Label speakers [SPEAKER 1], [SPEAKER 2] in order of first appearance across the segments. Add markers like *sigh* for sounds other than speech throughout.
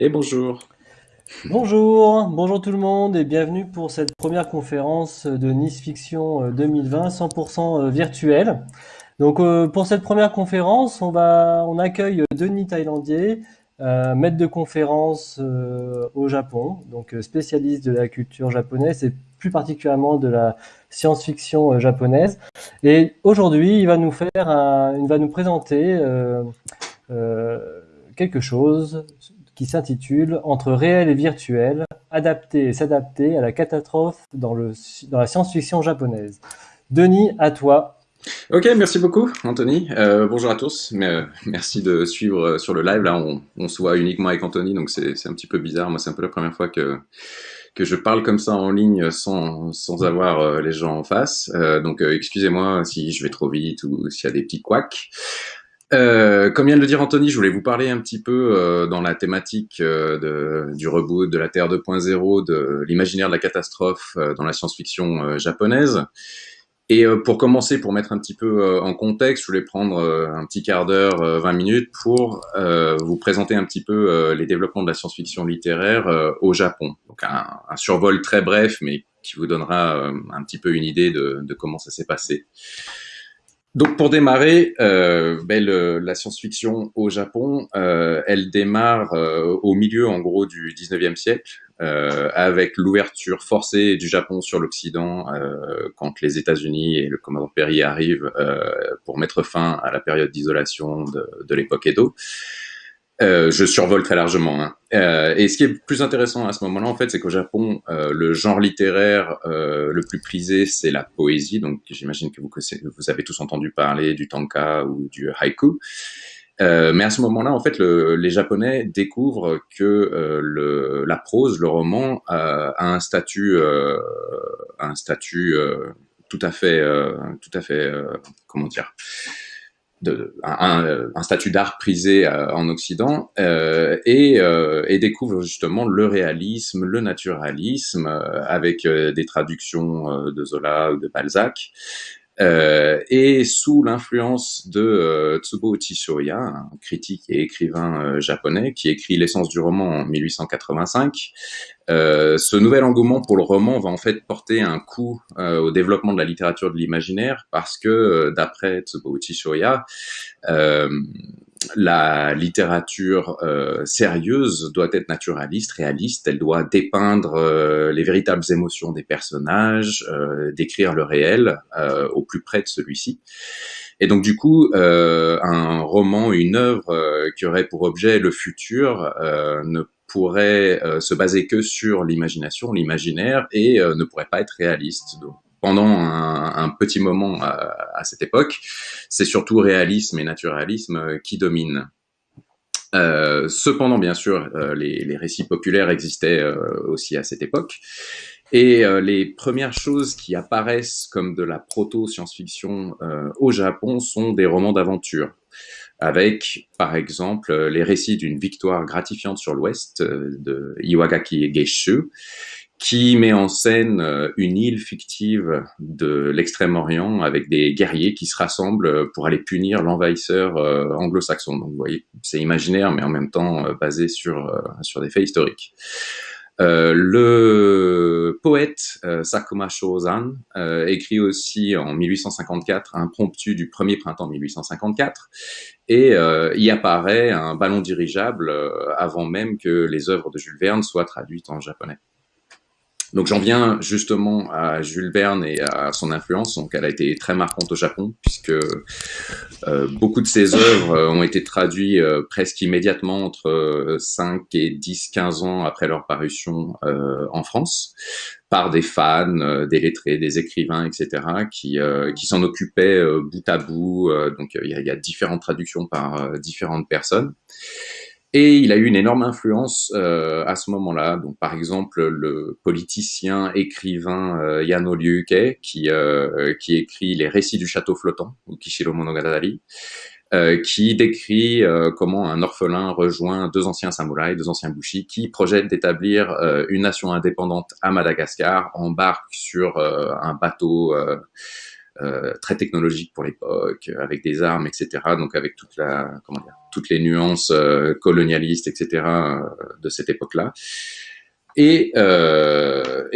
[SPEAKER 1] Et bonjour.
[SPEAKER 2] Bonjour, bonjour tout le monde et bienvenue pour cette première conférence de Nice Fiction 2020 100% virtuelle. Donc euh, pour cette première conférence, on va on accueille Denis Thaïlandier, euh, maître de conférence euh, au Japon, donc spécialiste de la culture japonaise et plus particulièrement de la science-fiction japonaise. Et aujourd'hui, il va nous faire il va nous présenter quelque chose qui s'intitule Entre réel et virtuel, adapter et s'adapter à la catastrophe dans, le, dans la science-fiction japonaise. Denis, à toi.
[SPEAKER 1] Ok, merci beaucoup, Anthony. Euh, bonjour à tous. Mais, euh, merci de suivre euh, sur le live. Là, on, on se voit uniquement avec Anthony, donc c'est un petit peu bizarre. Moi, c'est un peu la première fois que que je parle comme ça en ligne sans, sans avoir les gens en face. donc, excusez-moi si je vais trop vite ou s'il y a des petits couacs. Euh, comme vient de le dire Anthony, je voulais vous parler un petit peu euh, dans la thématique euh, de, du reboot, de la Terre 2.0, de l'imaginaire de la catastrophe euh, dans la science-fiction japonaise. Et pour commencer, pour mettre un petit peu en contexte, je voulais prendre un petit quart d'heure, 20 minutes, pour vous présenter un petit peu les développements de la science-fiction littéraire au Japon. Donc un, un, survol très bref, mais qui vous donnera un petit peu une idée de, de comment ça s'est passé. Donc pour démarrer, euh, ben la science-fiction au Japon, euh, elle démarre euh, au milieu en gros du 19e siècle, euh, avec l'ouverture forcée du Japon sur l'Occident quand les États-Unis et le commandant Perry arrivent pour mettre fin à la période d'isolation de l'époque Edo. Euh, je survole très largement. Hein. Euh, et ce qui est plus intéressant à ce moment-là, en fait, c'est qu'au Japon, euh, le genre littéraire euh, le plus prisé, c'est la poésie. Donc, j'imagine que vous, vous avez tous entendu parler du tanka ou du haïku. Euh, mais à ce moment-là, en fait, le, les Japonais découvrent que le, la prose, le roman, a un statut, un statut tout à fait, tout à fait, comment dire de, un, statut d'art prisé euh, en Occident euh, et, euh, et, découvre justement le réalisme, le naturalisme avec des traductions de Zola ou de Balzac. Euh, et sous l'influence de euh, Tsubo Uchisoya, un critique et écrivain euh, japonais qui écrit l'essence du roman en 1885, euh, ce nouvel engouement pour le roman va en fait porter un coup au développement de la littérature de l'imaginaire parce que d'après Tsubo Uchisoya, la littérature euh, sérieuse doit être naturaliste, réaliste, elle doit dépeindre euh, les véritables émotions des personnages, euh, décrire le réel euh, au plus près de celui-ci. Et donc du coup, euh, un roman, une œuvre qui aurait pour objet le futur ne pourrait se baser que sur l'imagination, l'imaginaire, et ne pourrait pas être réaliste. Pendant un, petit moment à, cette époque, c'est surtout réalisme et naturalisme euh, qui dominent. Euh, cependant, bien sûr, euh, les, récits populaires existaient aussi à cette époque. Et les premières choses qui apparaissent comme de la proto-science-fiction au Japon sont des romans d'aventure, avec, par exemple, les récits d'une victoire gratifiante sur l'Ouest de Iwagaki Geishu, qui met en scène euh, une île fictive de l'extrême-orient avec des guerriers qui se rassemblent pour aller punir l'envahisseur euh, anglo-saxon. Donc vous voyez, c'est imaginaire, mais en même temps euh, basé sur, sur des faits historiques. Euh, le poète euh, Sakuma Shozan euh, écrit aussi en 1854 un promptu du premier printemps 1854 et y apparaît un ballon dirigeable avant même que les œuvres de Jules Verne soient traduites en japonais. Donc j'en viens justement à Jules Verne et à son influence. Donc elle a été très marquante au Japon puisque euh, beaucoup de ses œuvres euh, ont été traduites euh, presque immédiatement entre 5 et 10, 15 ans après leur parution en France par des fans, des lettrés, des écrivains, etc., qui, qui s'en occupaient bout à bout. donc il y y, a, différentes traductions par différentes personnes. Et il a eu une énorme influence euh, à ce moment-là. Donc, par exemple, le politicien écrivain euh, Yano Ryuke, qui, euh, qui écrit les récits du château flottant, ou Kishiro Monogatari, euh, qui décrit euh, comment un orphelin rejoint deux anciens samouraïs, deux anciens bushi, qui projettent d'établir euh, une nation indépendante à Madagascar, embarque sur un bateau très technologique pour l'époque, avec des armes, etc. Donc avec toutes les nuances colonialistes, etc. de cette époque-là. Et,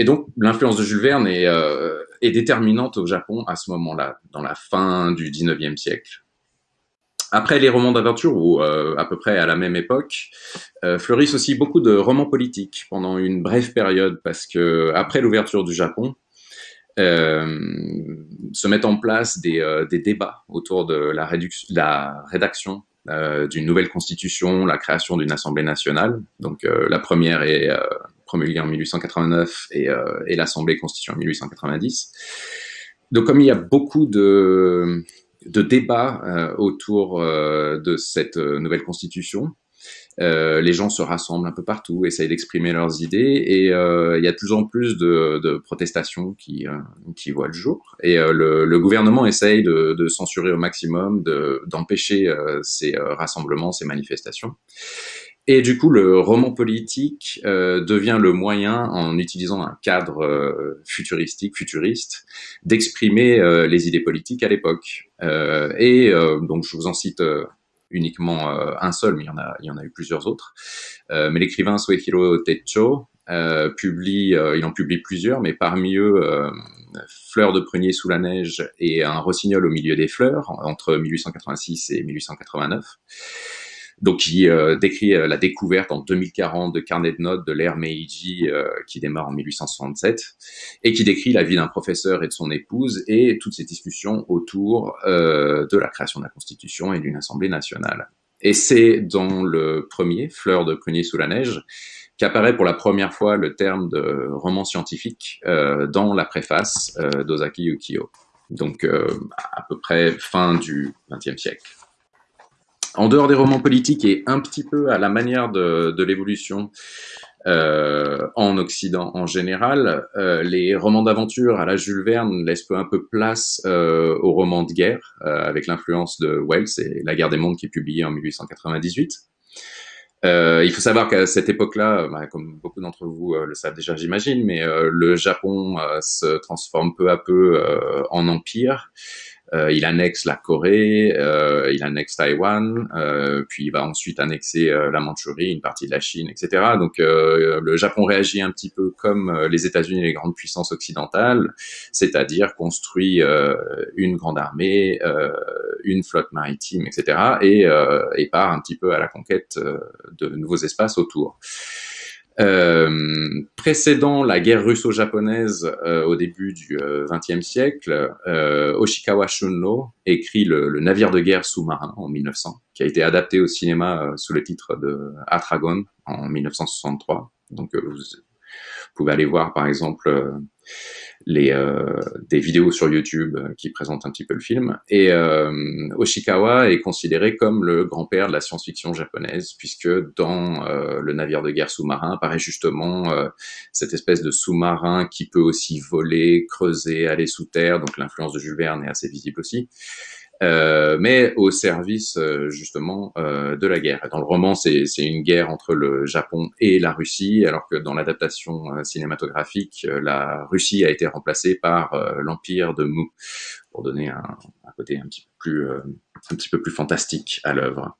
[SPEAKER 1] donc l'influence de Jules Verne est, déterminante au Japon à ce moment-là, dans la fin du 19e siècle. Après les romans d'aventure, ou euh, à peu près à la même époque, euh, fleurissent aussi beaucoup de romans politiques pendant une brève période, parce que après l'ouverture du Japon, euh, se mettent en place des, euh, débats autour de la, rédaction euh, d'une nouvelle constitution, la création d'une assemblée nationale. Donc la première est promulguée en 1889 et, l'assemblée constituée en 1890. Donc comme il y a beaucoup de débats euh, autour euh, de cette euh, nouvelle constitution. Les gens se rassemblent un peu partout, essayent d'exprimer leurs idées, et il y a de plus en plus de, protestations qui, qui voient le jour. Et le, gouvernement essaye de, censurer au maximum, d'empêcher ces rassemblements, ces manifestations. Et du coup, le roman politique euh, devient le moyen, en utilisant un cadre euh, futuristique, futuriste, d'exprimer euh, les idées politiques à l'époque. et donc, je vous en cite uniquement un seul, mais il y en a, il y en a eu plusieurs autres. mais l'écrivain Suehiro Techo publie, il en publie plusieurs, mais parmi eux, Fleurs de prunier sous la neige et Un rossignol au milieu des fleurs, entre 1886 et 1889 donc qui euh, décrit euh, la découverte en 2040 de carnet de notes de l'ère Meiji euh, qui démarre en 1867 et qui décrit la vie d'un professeur et de son épouse et toutes ces discussions autour de la création de la Constitution et d'une Assemblée nationale. Et c'est dans le premier, Fleur de prunier sous la neige, qu'apparaît pour la première fois le terme de roman scientifique dans la préface d'Ozaki Yukio. Donc à peu près fin du XXe siècle en dehors des romans politiques et un petit peu à la manière de, l'évolution euh, en Occident en général, euh, les romans d'aventure à la Jules Verne laissent peu un peu place euh, aux romans de guerre, avec l'influence de Wells et La guerre des mondes qui est publiée en 1898. Euh, il faut savoir qu'à cette époque-là, bah, comme beaucoup d'entre vous le savent déjà, j'imagine, mais le Japon se transforme peu à peu en empire. Euh, il annexe la Corée, euh, il annexe Taïwan, euh, puis il va ensuite annexer la Mandchourie, une partie de la Chine, etc. Donc le Japon réagit un petit peu comme les États-Unis et les grandes puissances occidentales, c'est-à-dire construit une grande armée, une flotte maritime, etc. Et, et part un petit peu à la conquête de nouveaux espaces autour. Euh, précédant la guerre russo-japonaise euh, au début du XXe euh, siècle, euh, Oshikawa Shunno écrit le, navire de guerre sous-marin en 1900, qui a été adapté au cinéma sous le titre de Atragon en 1963. Donc vous pouvez aller voir par exemple les, euh, des vidéos sur YouTube euh, qui présentent un petit peu le film. Et euh, Oshikawa est considéré comme le grand-père de la science-fiction japonaise, puisque dans le navire de guerre sous-marin apparaît justement cette espèce de sous-marin qui peut aussi voler, creuser, aller sous terre. Donc l'influence de Jules Verne est assez visible aussi. Euh, mais au service euh, justement euh, de la guerre. Dans le roman, c'est une guerre entre le Japon et la Russie, alors que dans l'adaptation cinématographique, la Russie a été remplacée par l'empire de Mu, pour donner un, un, côté un petit peu plus, un petit peu plus fantastique à l'œuvre.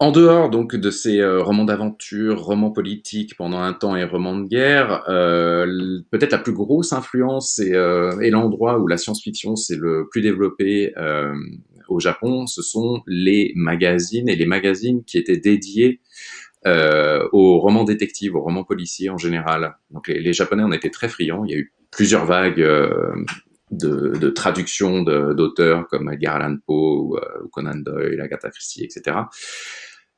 [SPEAKER 1] En dehors donc de ces euh, romans d'aventure, romans politiques pendant un temps et romans de guerre, euh, peut-être la plus grosse influence et, euh, et l'endroit où la science-fiction s'est le plus développée euh, au Japon, ce sont les magazines et les magazines qui étaient dédiés aux romans détectives, aux romans policiers en général. Donc les, les, Japonais en étaient très friands. Il y a eu plusieurs vagues de, de traduction d'auteurs comme Edgar Allan Poe ou, Conan Doyle, Agatha Christie, etc.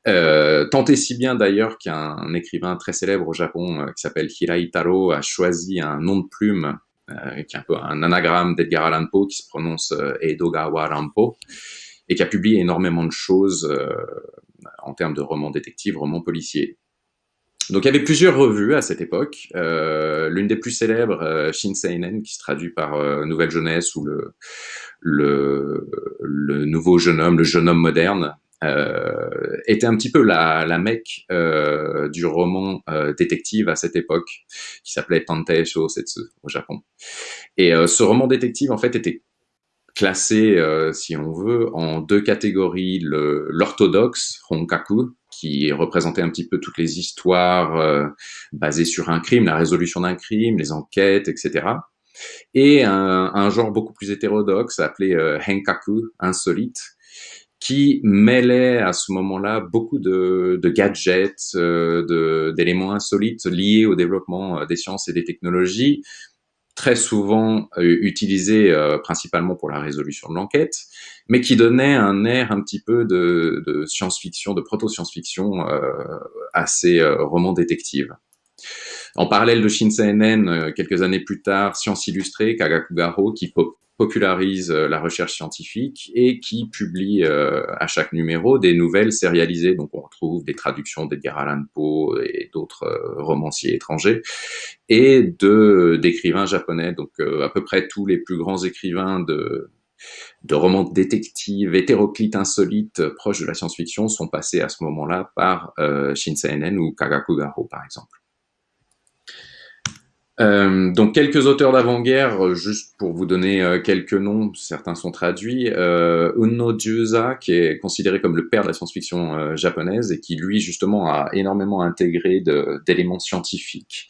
[SPEAKER 1] Euh, tant et si bien d'ailleurs qu'un écrivain très célèbre au Japon euh, qui s'appelle Hiraitaro a choisi un nom de plume euh, qui est un peu un anagramme d'Edgar Allan Poe qui se prononce euh, Edogawa Rampo et qui a publié énormément de choses en termes de romans détectives, romans policiers. Donc il y avait plusieurs revues à cette époque. Euh, L'une des plus célèbres, euh, Shinseinen, qui se traduit par Nouvelle Jeunesse ou le, le, Nouveau Jeune Homme, le Jeune Homme Moderne, euh, était un petit peu la, la mecque euh, du roman euh, détective à cette époque, qui s'appelait Tantei Shousetsu au Japon. Et euh, ce roman détective, en fait, était classé, euh, si on veut, en deux catégories. L'orthodoxe, Honkaku, qui représentait un petit peu toutes les histoires euh, basées sur un crime, la résolution d'un crime, les enquêtes, etc. Et un, genre beaucoup plus hétérodoxe appelé euh, Henkaku, insolite, qui mêlait à ce moment-là beaucoup de, gadgets, euh, d'éléments insolites liés au développement des sciences et des technologies, très souvent euh, utilisés euh, principalement pour la résolution de l'enquête, mais qui donnait un air un petit peu de, de science-fiction, de proto-science-fiction euh, à ces euh, romans détectives. En parallèle de Shinseinen, euh, quelques années plus tard, Science illustrée, Kagakugaro, qui popularise euh, la recherche scientifique et qui publie euh, à chaque numéro des nouvelles sérialisées. Donc on retrouve des traductions d'Edgar Allan Poe et d'autres euh, romanciers étrangers et de d'écrivains japonais. Donc à peu près tous les plus grands écrivains de de romans détectives hétéroclites insolites proches de la science-fiction sont passés à ce moment-là par euh, Shinseinen ou Kagakugaro par exemple. Euh, donc quelques auteurs d'avant-guerre, euh, juste pour vous donner euh, quelques noms, certains sont traduits. Euh, Uno Juza, qui est considéré comme le père de la science-fiction japonaise et qui lui justement a énormément intégré d'éléments scientifiques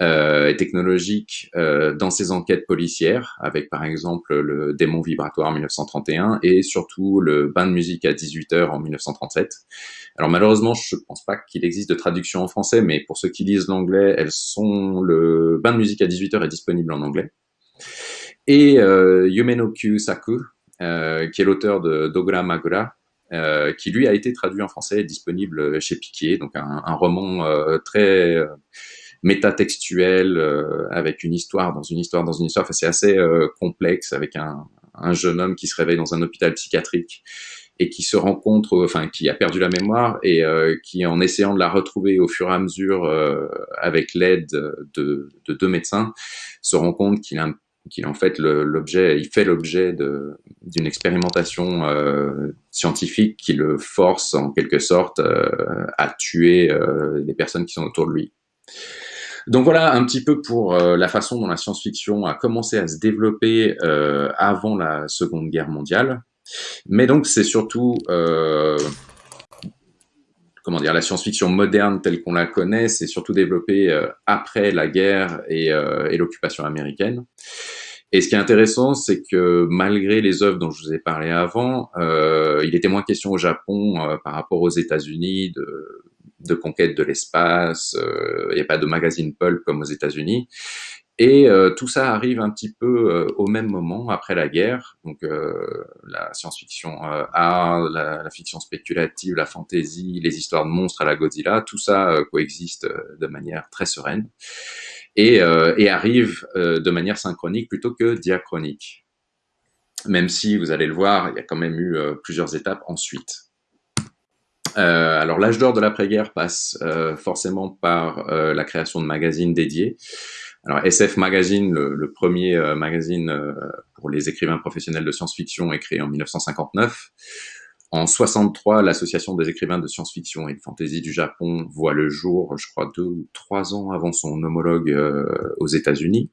[SPEAKER 1] et technologiques dans ses enquêtes policières, avec par exemple le démon vibratoire en 1931 et surtout le bain de musique à 18h en 1937. Alors malheureusement, je ne pense pas qu'il existe de traduction en français, mais pour ceux qui lisent l'anglais, elles sont le bain de musique à 18h est disponible en anglais. Et euh, Yumenoku Saku, euh, qui est l'auteur de Dogura Magura, euh, qui lui a été traduit en français et disponible chez Piquet, donc un, un roman euh, très euh, métatextuel euh, avec une histoire dans une histoire dans une histoire. Enfin, c'est assez euh, complexe avec un, un jeune homme qui se réveille dans un hôpital psychiatrique et qui se rencontre, enfin qui a perdu la mémoire et euh, qui, en essayant de la retrouver au fur et à mesure euh, avec l'aide de, de, deux médecins, se rend compte qu'il a qu'il en fait l'objet, il fait l'objet d'une expérimentation euh, scientifique qui le force en quelque sorte euh, à tuer euh, les personnes qui sont autour de lui. Donc voilà un petit peu pour euh, la façon dont la science-fiction a commencé à se développer euh, avant la Seconde Guerre mondiale. Mais donc c'est surtout euh, comment dire la science-fiction moderne telle qu'on la connaît, c'est surtout développé euh, après la guerre et, et l'occupation américaine. Et ce qui est intéressant, c'est que malgré les œuvres dont je vous ai parlé avant, il était moins question au Japon par rapport aux États-Unis de, de, conquête de l'espace. Il n'y a pas de magazine pulp comme aux États-Unis. Et euh, tout ça arrive un petit peu euh, au même moment, après la guerre. Donc euh, la science-fiction euh, art, la, fiction spéculative, la fantasy, les histoires de monstres à la Godzilla, tout ça euh, coexiste euh, de manière très sereine et, et arrive de manière synchronique plutôt que diachronique. Même si, vous allez le voir, il y a quand même eu plusieurs étapes ensuite. Alors l'âge d'or de l'après-guerre passe forcément par la création de magazines dédiés. Alors SF Magazine, le, le premier euh, magazine euh, pour les écrivains professionnels de science-fiction, est créé en 1959. En 63, l'association des écrivains de science-fiction et de fantasy du Japon voit le jour, je crois deux ou trois ans avant son homologue euh, aux États-Unis.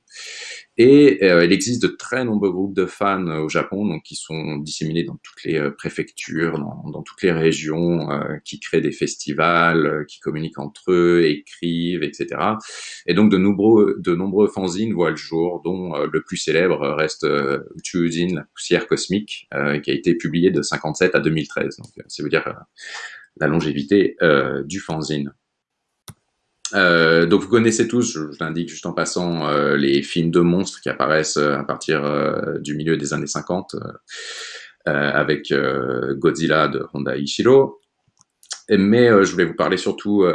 [SPEAKER 1] Et euh, il existe de très nombreux groupes de fans au Japon, donc qui sont disséminés dans toutes les euh, préfectures, dans, dans, toutes les régions, euh, qui créent des festivals, euh, qui communiquent entre eux, écrivent, etc. Et donc de nombreux, de nombreux fanzines voient le jour, dont euh, le plus célèbre reste euh, Chuzin, la poussière cosmique, qui a été publié de 57 à 2013. Donc ça veut dire la longévité du fanzine. Euh, donc vous connaissez tous, je, l'indique juste en passant, euh, les films de monstres qui apparaissent euh, à partir du milieu des années 50 euh, avec Godzilla de Honda Ishiro. Mais je voulais vous parler surtout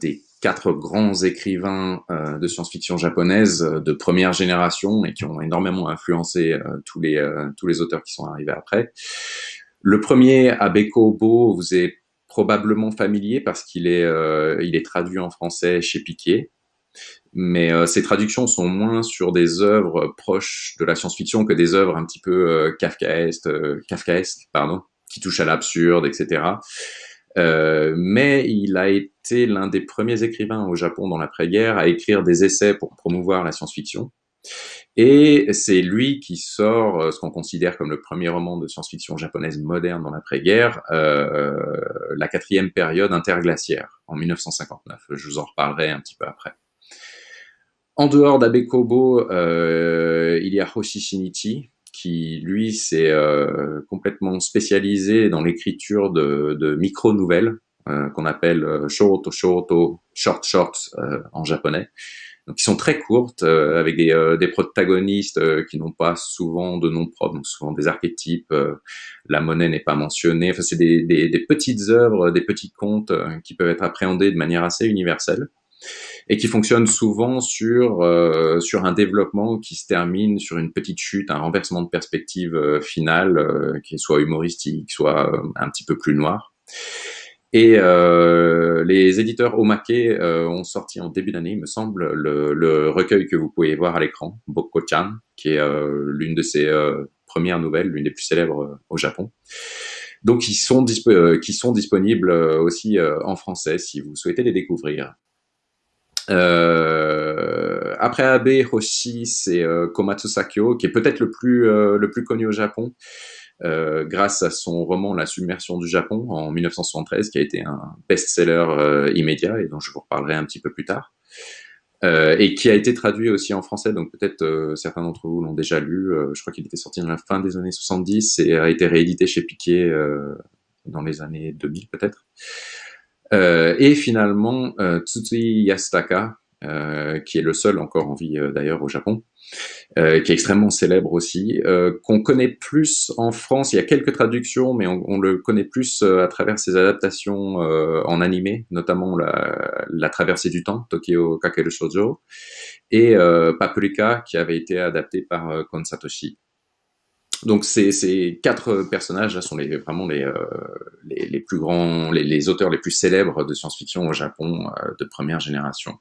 [SPEAKER 1] des quatre grands écrivains de science-fiction japonaise de première génération et qui ont énormément influencé tous les tous les auteurs qui sont arrivés après. Le premier, Abeko Bo, vous est probablement familier parce qu'il est, euh, il est traduit en français chez Piquet. Mais euh, ces traductions sont moins sur des œuvres proches de la science-fiction que des œuvres un petit peu euh, kafkaesques, euh, kafkaesques, pardon. qui touche à l'absurde, etc. Euh, mais il a été l'un des premiers écrivains au Japon dans l'après-guerre à écrire des essais pour promouvoir la science-fiction. Et c'est lui qui sort euh, ce qu'on considère comme le premier roman de science-fiction japonaise moderne dans l'après-guerre, euh, la quatrième période interglaciaire, en 1959. Je vous en reparlerai un petit peu après. En dehors d'Abe Kobo, euh, il y a Hoshi Shinichi, qui lui s'est complètement spécialisé dans l'écriture de, micro-nouvelles, qu'on appelle shoto shoto, short short en japonais. Donc, qui sont très courtes, avec des, des protagonistes qui n'ont pas souvent de nom propre, donc souvent des archétypes. la monnaie n'est pas mentionnée. Enfin, c'est des, des, des, petites œuvres, des petits contes qui peuvent être appréhendés de manière assez universelle et qui fonctionne souvent sur euh, sur un développement qui se termine sur une petite chute, un renversement de perspective euh, finale euh, qui soit humoristique, soit un petit peu plus noir. Et les éditeurs Omake ont sorti en début d'année, il me semble, le, le, recueil que vous pouvez voir à l'écran, Bokko-chan, qui est l'une de ses premières nouvelles, l'une des plus célèbres au Japon. Donc, ils sont, qui sont disponibles aussi en français si vous souhaitez les découvrir. Euh, après Abe Hoshi, c'est euh, Komatsu Sakyo, qui est peut-être le plus euh, le plus connu au Japon, euh, grâce à son roman La submersion du Japon en 1973, qui a été un best-seller immédiat et dont je vous reparlerai un petit peu plus tard. et qui a été traduit aussi en français, donc peut-être certains d'entre vous l'ont déjà lu. je crois qu'il était sorti dans la fin des années 70 et a été réédité chez Piquet dans les années 2000 peut-être. Euh, et finalement, euh, Tsutsui Yasutaka, euh, qui est le seul encore en vie d'ailleurs au Japon, qui est extrêmement célèbre aussi, qu'on connaît plus en France. Il y a quelques traductions, mais on, le connaît plus à travers ses adaptations en animé, notamment la, Traversée du temps, Tokyo Kakeru Shoujo, et Paprika, qui avait été adapté par Kon Satoshi. Donc ces, quatre personnages là sont vraiment les, euh, plus grands, les, auteurs les plus célèbres de science-fiction au Japon euh, de première génération.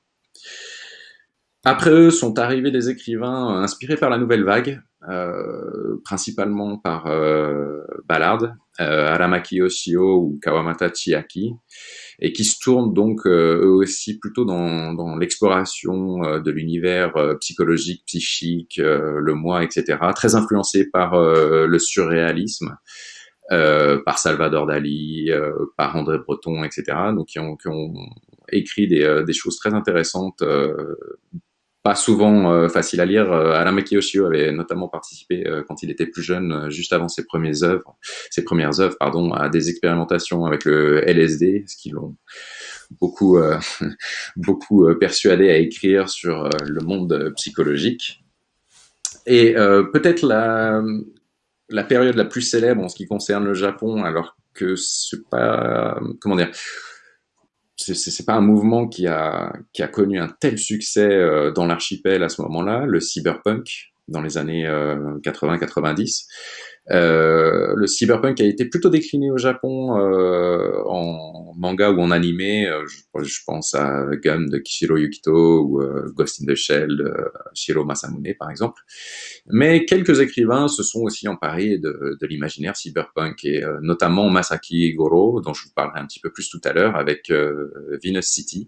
[SPEAKER 1] Après eux sont arrivés des écrivains inspirés par la nouvelle vague, euh, principalement par euh, Ballard, euh, Aramaki Yoshio ou Kawamata Chiaki, et qui se tournent donc euh, eux aussi plutôt dans, l'exploration euh, de l'univers euh, psychologique, psychique, le moi, etc. Très influencé par le surréalisme. par Salvador Dali, par André Breton, etc. Donc ont écrit des, des, choses très intéressantes pas souvent euh, facile à lire. Euh, Aramaki Yoshio avait notamment participé euh, quand il était plus jeune, euh, juste avant ses premières œuvres, ses premières œuvres, pardon, à des expérimentations avec le LSD, ce qui l'ont beaucoup, *laughs* beaucoup persuadé à écrire sur le monde psychologique. Et peut-être la, la période la plus célèbre en ce qui concerne le Japon, alors que c'est pas, comment dire, c'est pas un mouvement qui a, qui a connu un tel succès euh, dans l'archipel à ce moment-là, le cyberpunk dans les années 80-90. Euh, le cyberpunk a été plutôt décliné au Japon euh, en manga ou en animé. Euh, je, pense à Gun de Kishiro Yukito ou euh, Ghost in the Shell de Shiro Masamune par exemple. Mais quelques écrivains se sont aussi emparés de, de l'imaginaire cyberpunk et notamment Masaki Goro, dont je vous parlerai un petit peu plus tout à l'heure, avec Venus City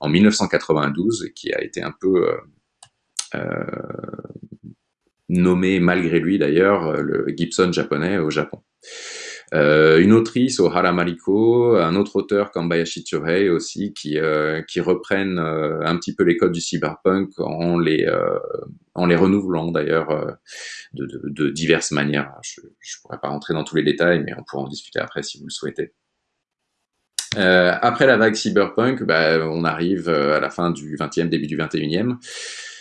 [SPEAKER 1] en 1992, qui a été un peu euh, nommé malgré lui d'ailleurs euh, le Gibson japonais au Japon. Euh, une autrice, Ohara Mariko, un autre auteur comme Bayashi Chohei aussi, qui, euh, qui reprennent un petit peu les codes du cyberpunk en les, en les renouvelant d'ailleurs de, diverses manières. Je ne pourrais pas rentrer dans tous les détails, mais on pourra en discuter après si vous le souhaitez. après la vague cyberpunk, bah, on arrive à la fin du 20e, début du 21e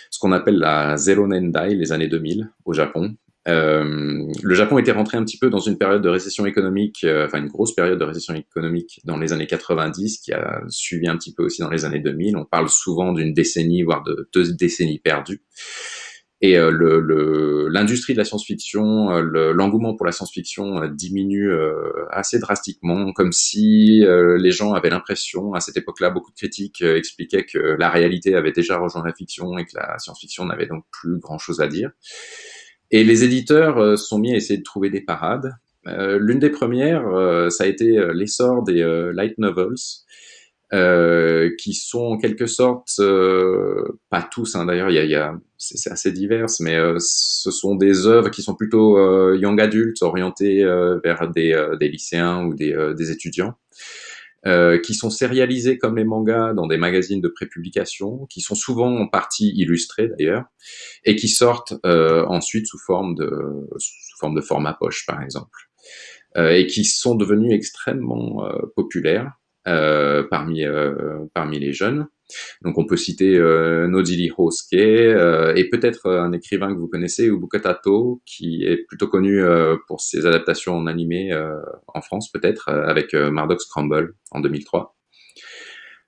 [SPEAKER 1] ce qu'on appelle la Zero Nendai, les années 2000 au Japon. Euh, le Japon était rentré un petit peu dans une période de récession économique, euh, enfin une grosse période de récession économique dans les années 90, qui a suivi un petit peu aussi dans les années 2000. On parle souvent d'une décennie, voire de deux décennies perdues. Et euh, l'industrie de la science-fiction, euh, l'engouement pour la science-fiction euh, diminue assez drastiquement, comme si les gens avaient l'impression, à cette époque-là, beaucoup de critiques expliquaient que la réalité avait déjà rejoint la fiction et que la science-fiction n'avait donc plus grand-chose à dire. Et les éditeurs sont mis à essayer de trouver des parades. L'une des premières, ça a été l'essor des light novels, qui sont en quelque sorte, pas tous hein, d'ailleurs, il y a, y a c'est assez divers, mais ce sont des œuvres qui sont plutôt young adultes, orientées vers des, des, lycéens ou des, des étudiants. Euh, qui sont sérialisés comme les mangas dans des magazines de prépublication, qui sont souvent en partie illustrés d'ailleurs, et qui sortent euh, ensuite sous forme de sous forme de format poche par exemple, euh, et qui sont devenus extrêmement euh, populaires euh, parmi parmi les jeunes. Donc on peut citer euh, Nojiri Hosuke euh, et peut-être euh, un écrivain que vous connaissez, Ubuka Tato, qui est plutôt connu euh, pour ses adaptations en animé en France peut-être, avec Mardox Scramble en 2003.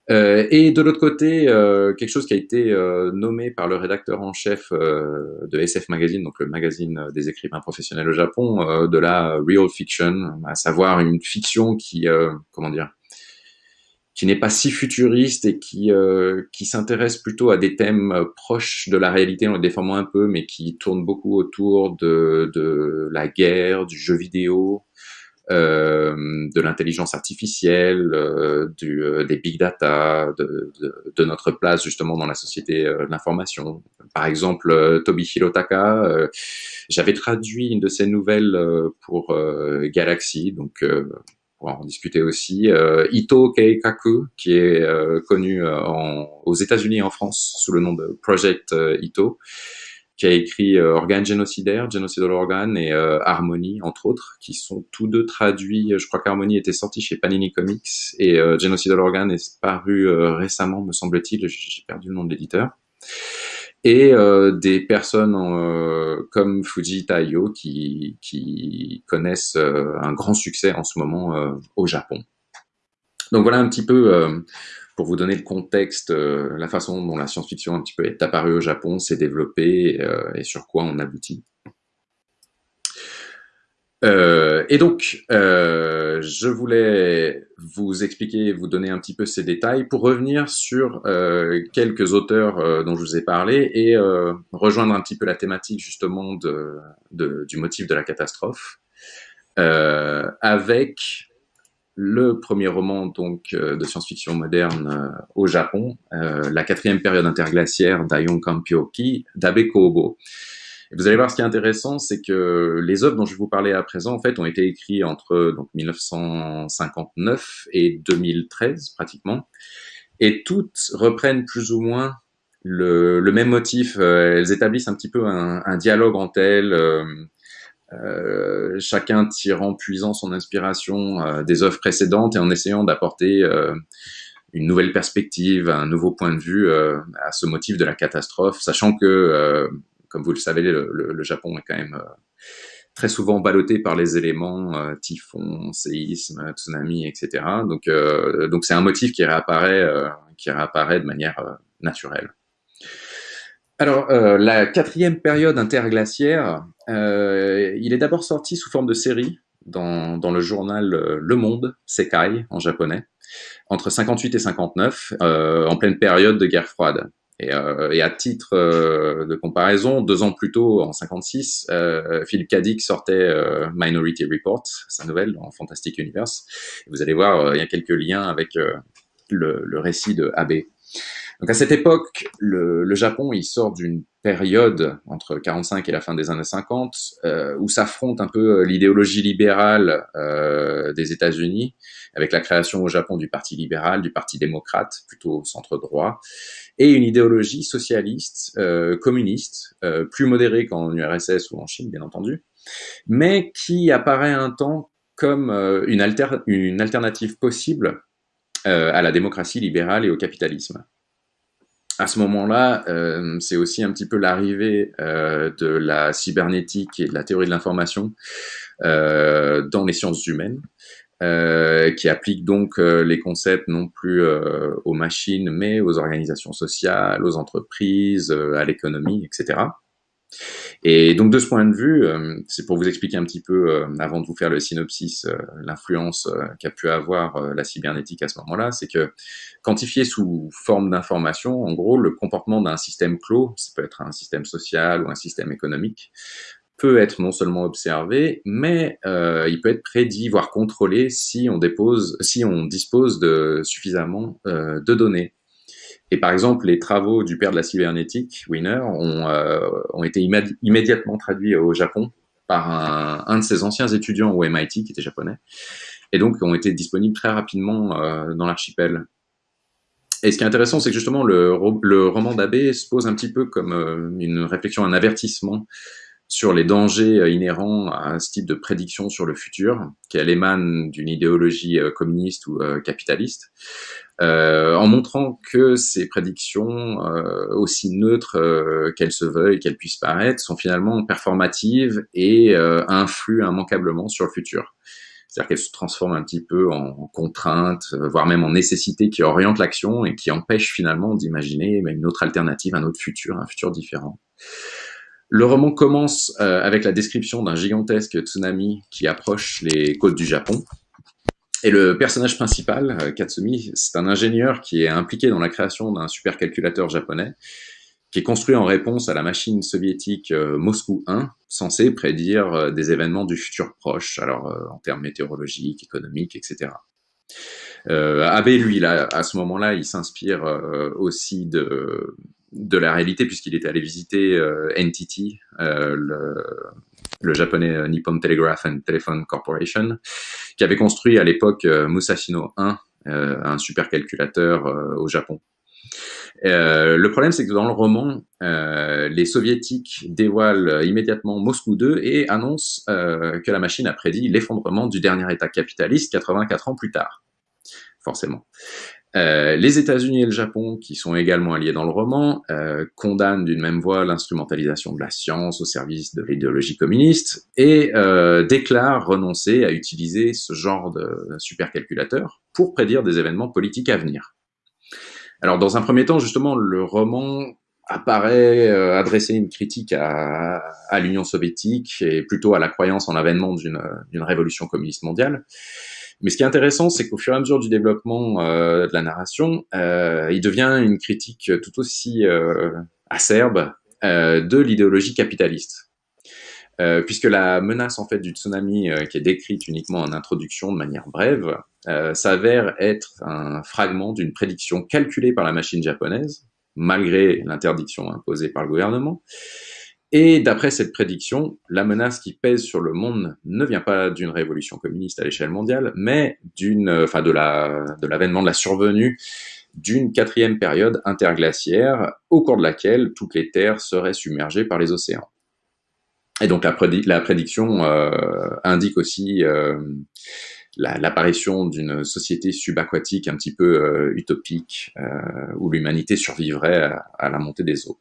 [SPEAKER 1] et de l'autre côté, quelque chose qui a été nommé par le rédacteur en chef de SF Magazine, donc le magazine des écrivains professionnels au Japon, de la real fiction, à savoir une fiction qui, comment dire, qui n'est pas si futuriste et qui, euh, qui s'intéresse plutôt à des thèmes euh, proches de la réalité en le déformant un peu, mais qui tourne beaucoup autour de, de la guerre, du jeu vidéo, euh, de l'intelligence artificielle, euh, du, euh, des big data, de, de, notre place justement dans la société de l'information. Par exemple, Tobi Hirotaka, j'avais traduit une de ses nouvelles pour Galaxy, donc on va en discuter aussi. Euh, Ito Keikaku, qui est euh, connu euh, en, aux États-Unis et en France sous le nom de Project euh, Ito, qui a écrit Organe génocidaire, Genocidal Organe et Harmony, entre autres, qui sont tous deux traduits. Je crois qu'Harmony était sorti chez Panini Comics et Genocidal Organe est paru récemment, me semble-t-il. J'ai perdu le nom de l'éditeur et euh, des personnes euh, comme Fuji Taiyo qui, qui connaissent euh, un grand succès en ce moment euh, au Japon. Donc voilà un petit peu euh, pour vous donner le contexte, la façon dont la science-fiction un petit peu est apparue au Japon, s'est développée et sur quoi on aboutit. Euh, et donc, euh, je voulais vous expliquer, vous donner un petit peu ces détails pour revenir sur euh, quelques auteurs euh, dont je vous ai parlé et euh, rejoindre un petit peu la thématique justement de, de du motif de la catastrophe euh, avec le premier roman donc de science-fiction moderne au Japon, la quatrième période interglaciaire d'Ayon Kampyoki d'Abe Kobo. Et vous allez voir, ce qui est intéressant, c'est que les œuvres dont je vais vous parler à présent, en fait, ont été écrites entre donc 1959 et 2013 pratiquement, et toutes reprennent plus ou moins le, même motif. Euh, elles établissent un petit peu un, dialogue entre elles. Euh, euh, chacun tirant puisant son inspiration des œuvres précédentes et en essayant d'apporter une nouvelle perspective, un nouveau point de vue à ce motif de la catastrophe, sachant que comme vous le savez, le, Japon est quand même euh, très souvent ballotté par les éléments euh, typhon, séisme, tsunami, etc. Donc, euh, donc c'est un motif qui réapparaît, qui réapparaît de manière naturelle. Alors, la quatrième période interglaciaire, il est d'abord sorti sous forme de série dans, dans le journal Le Monde, Sekai en japonais, entre 58 et 59, en pleine période de guerre froide. Et, euh, et, à titre euh, de comparaison, deux ans plus tôt, en 56, euh, Philip K. Dick sortait euh, Minority Report, sa nouvelle dans Fantastic Universe. Et vous allez voir, il y a quelques liens avec le, le, récit de Abe. Donc à cette époque, le, le Japon, il sort d'une période entre 45 et la fin des années 50 euh, où s'affronte un peu l'idéologie libérale euh, des États-Unis avec la création au Japon du Parti libéral, du Parti démocrate, plutôt centre droit, et une idéologie socialiste, euh, communiste, euh, plus modérée qu'en URSS ou en Chine, bien entendu, mais qui apparaît un temps comme euh, une, alter une, alternative possible euh, à la démocratie libérale et au capitalisme. À ce moment-là, euh, c'est aussi un petit peu l'arrivée de la cybernétique et de la théorie de l'information dans les sciences humaines, euh, qui applique donc euh, les concepts non plus euh, aux machines, mais aux organisations sociales, aux entreprises, euh, à l'économie, etc. Et donc de ce point de vue, c'est pour vous expliquer un petit peu, avant de vous faire le synopsis, l'influence qu'a pu avoir la cybernétique à ce moment-là, c'est que quantifié sous forme d'information, en gros, le comportement d'un système clos, ça peut être un système social ou un système économique, peut être non seulement observé, mais euh, il peut être prédit, voire contrôlé si on dépose, si on dispose de suffisamment euh, de données. Et par exemple, les travaux du père de la cybernétique, Wiener, ont, euh, été immédiatement traduits au Japon par un, de ses anciens étudiants au MIT, qui était japonais, et donc ont été disponibles très rapidement euh, dans l'archipel. Et ce qui est intéressant, c'est que justement, le, roman d'Abbé se pose un petit peu comme euh, une réflexion, un avertissement sur les dangers inhérents à ce type de prédiction sur le futur, qu'elle émane d'une idéologie communiste ou euh, en montrant que ces prédictions, aussi neutres qu'elles se veuillent, qu'elles puissent paraître, sont finalement performatives et influent immanquablement sur le futur. C'est-à-dire qu'elles se transforment un petit peu en contrainte, voire même en nécessité qui oriente l'action et qui empêche finalement d'imaginer une autre alternative, un autre futur, un futur différent. Le roman commence euh, avec la description d'un gigantesque tsunami qui approche les côtes du Japon. Et le personnage principal, euh, Katsumi, c'est un ingénieur qui est impliqué dans la création d'un supercalculateur japonais qui est construit en réponse à la machine soviétique euh, Moscou 1, censée prédire des événements du futur proche, alors en termes météorologiques, économiques, etc. Euh, Abe, lui, là, à ce moment-là, il s'inspire aussi de, de la réalité puisqu'il était allé visiter euh, NTT, euh, le, le, japonais euh, Nippon Telegraph and Telephone Corporation, qui avait construit à l'époque Musashino 1, un supercalculateur au Japon. le problème, c'est que dans le roman, les soviétiques dévoilent immédiatement Moscou 2 et annoncent que la machine a prédit l'effondrement du dernier État capitaliste 84 ans plus tard forcément. Euh, les États-Unis et le Japon, qui sont également alliés dans le roman, euh, condamnent d'une même voix l'instrumentalisation de la science au service de l'idéologie communiste et euh, déclarent renoncer à utiliser ce genre de supercalculateur pour prédire des événements politiques à venir. Alors, dans un premier temps, justement, le roman apparaît euh, adresser une critique à, à l'Union soviétique et plutôt à la croyance en l'avènement d'une révolution communiste mondiale. Mais ce qui est intéressant, c'est qu'au fur et à mesure du développement euh, de la narration, euh, il devient une critique tout aussi euh, acerbe de l'idéologie capitaliste. Puisque la menace en fait du tsunami qui est décrite uniquement en introduction de manière brève s'avère être un fragment d'une prédiction calculée par la machine japonaise, malgré l'interdiction imposée par le gouvernement, et d'après cette prédiction, la menace qui pèse sur le monde ne vient pas d'une révolution communiste à l'échelle mondiale, mais d'une, enfin de la, de l'avènement de la survenue d'une quatrième période interglaciaire, au cours de laquelle toutes les terres seraient submergées par les océans. Et donc la, prédiction euh, indique aussi euh, l'apparition d'une société subaquatique un petit peu euh, utopique, euh, où l'humanité survivrait à la montée des eaux.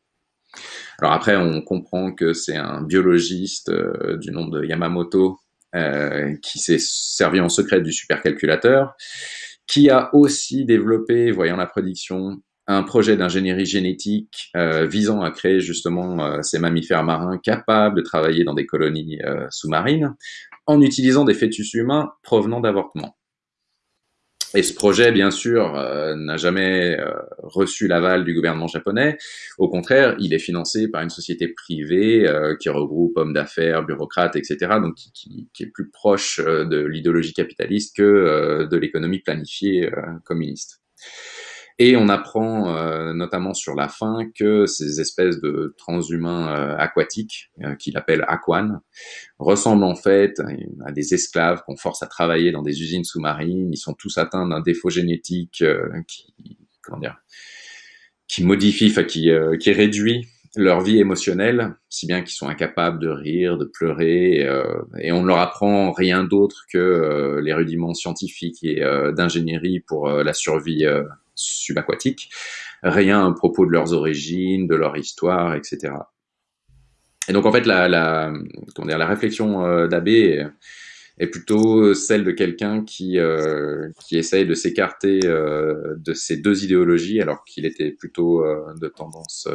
[SPEAKER 1] Alors après, on comprend que c'est un biologiste euh, du nom de Yamamoto euh, qui s'est servi en secret du supercalculateur, qui a aussi développé, voyant la prédiction, un projet d'ingénierie génétique euh, visant à créer justement ces mammifères marins capables de travailler dans des colonies sous-marines en utilisant des fœtus humains provenant d'avortements. Et ce projet, bien sûr, euh, n'a jamais euh, reçu l'aval du gouvernement japonais. Au contraire, il est financé par une société privée euh, qui regroupe hommes d'affaires, bureaucrates, etc., donc qui, qui, qui, est plus proche de l'idéologie capitaliste que de l'économie planifiée communiste. Et on apprend euh, notamment sur la fin que ces espèces de transhumains euh, aquatiques, euh, qu'il appelle aquan, ressemblent en fait à des esclaves qu'on force à travailler dans des usines sous-marines. Ils sont tous atteints d'un défaut génétique qui, comment dire, qui modifie, enfin qui, qui réduit leur vie émotionnelle, si bien qu'ils sont incapables de rire, de pleurer, et on ne leur apprend rien d'autre que les rudiments scientifiques et d'ingénierie pour la survie subaquatiques, rien à propos de leurs origines, de leur histoire, etc. Et donc en fait, la, réflexion euh, d'Abbé est, plutôt celle de quelqu'un qui, euh, essaye de s'écarter euh, de ces deux idéologies, alors qu'il était plutôt de tendance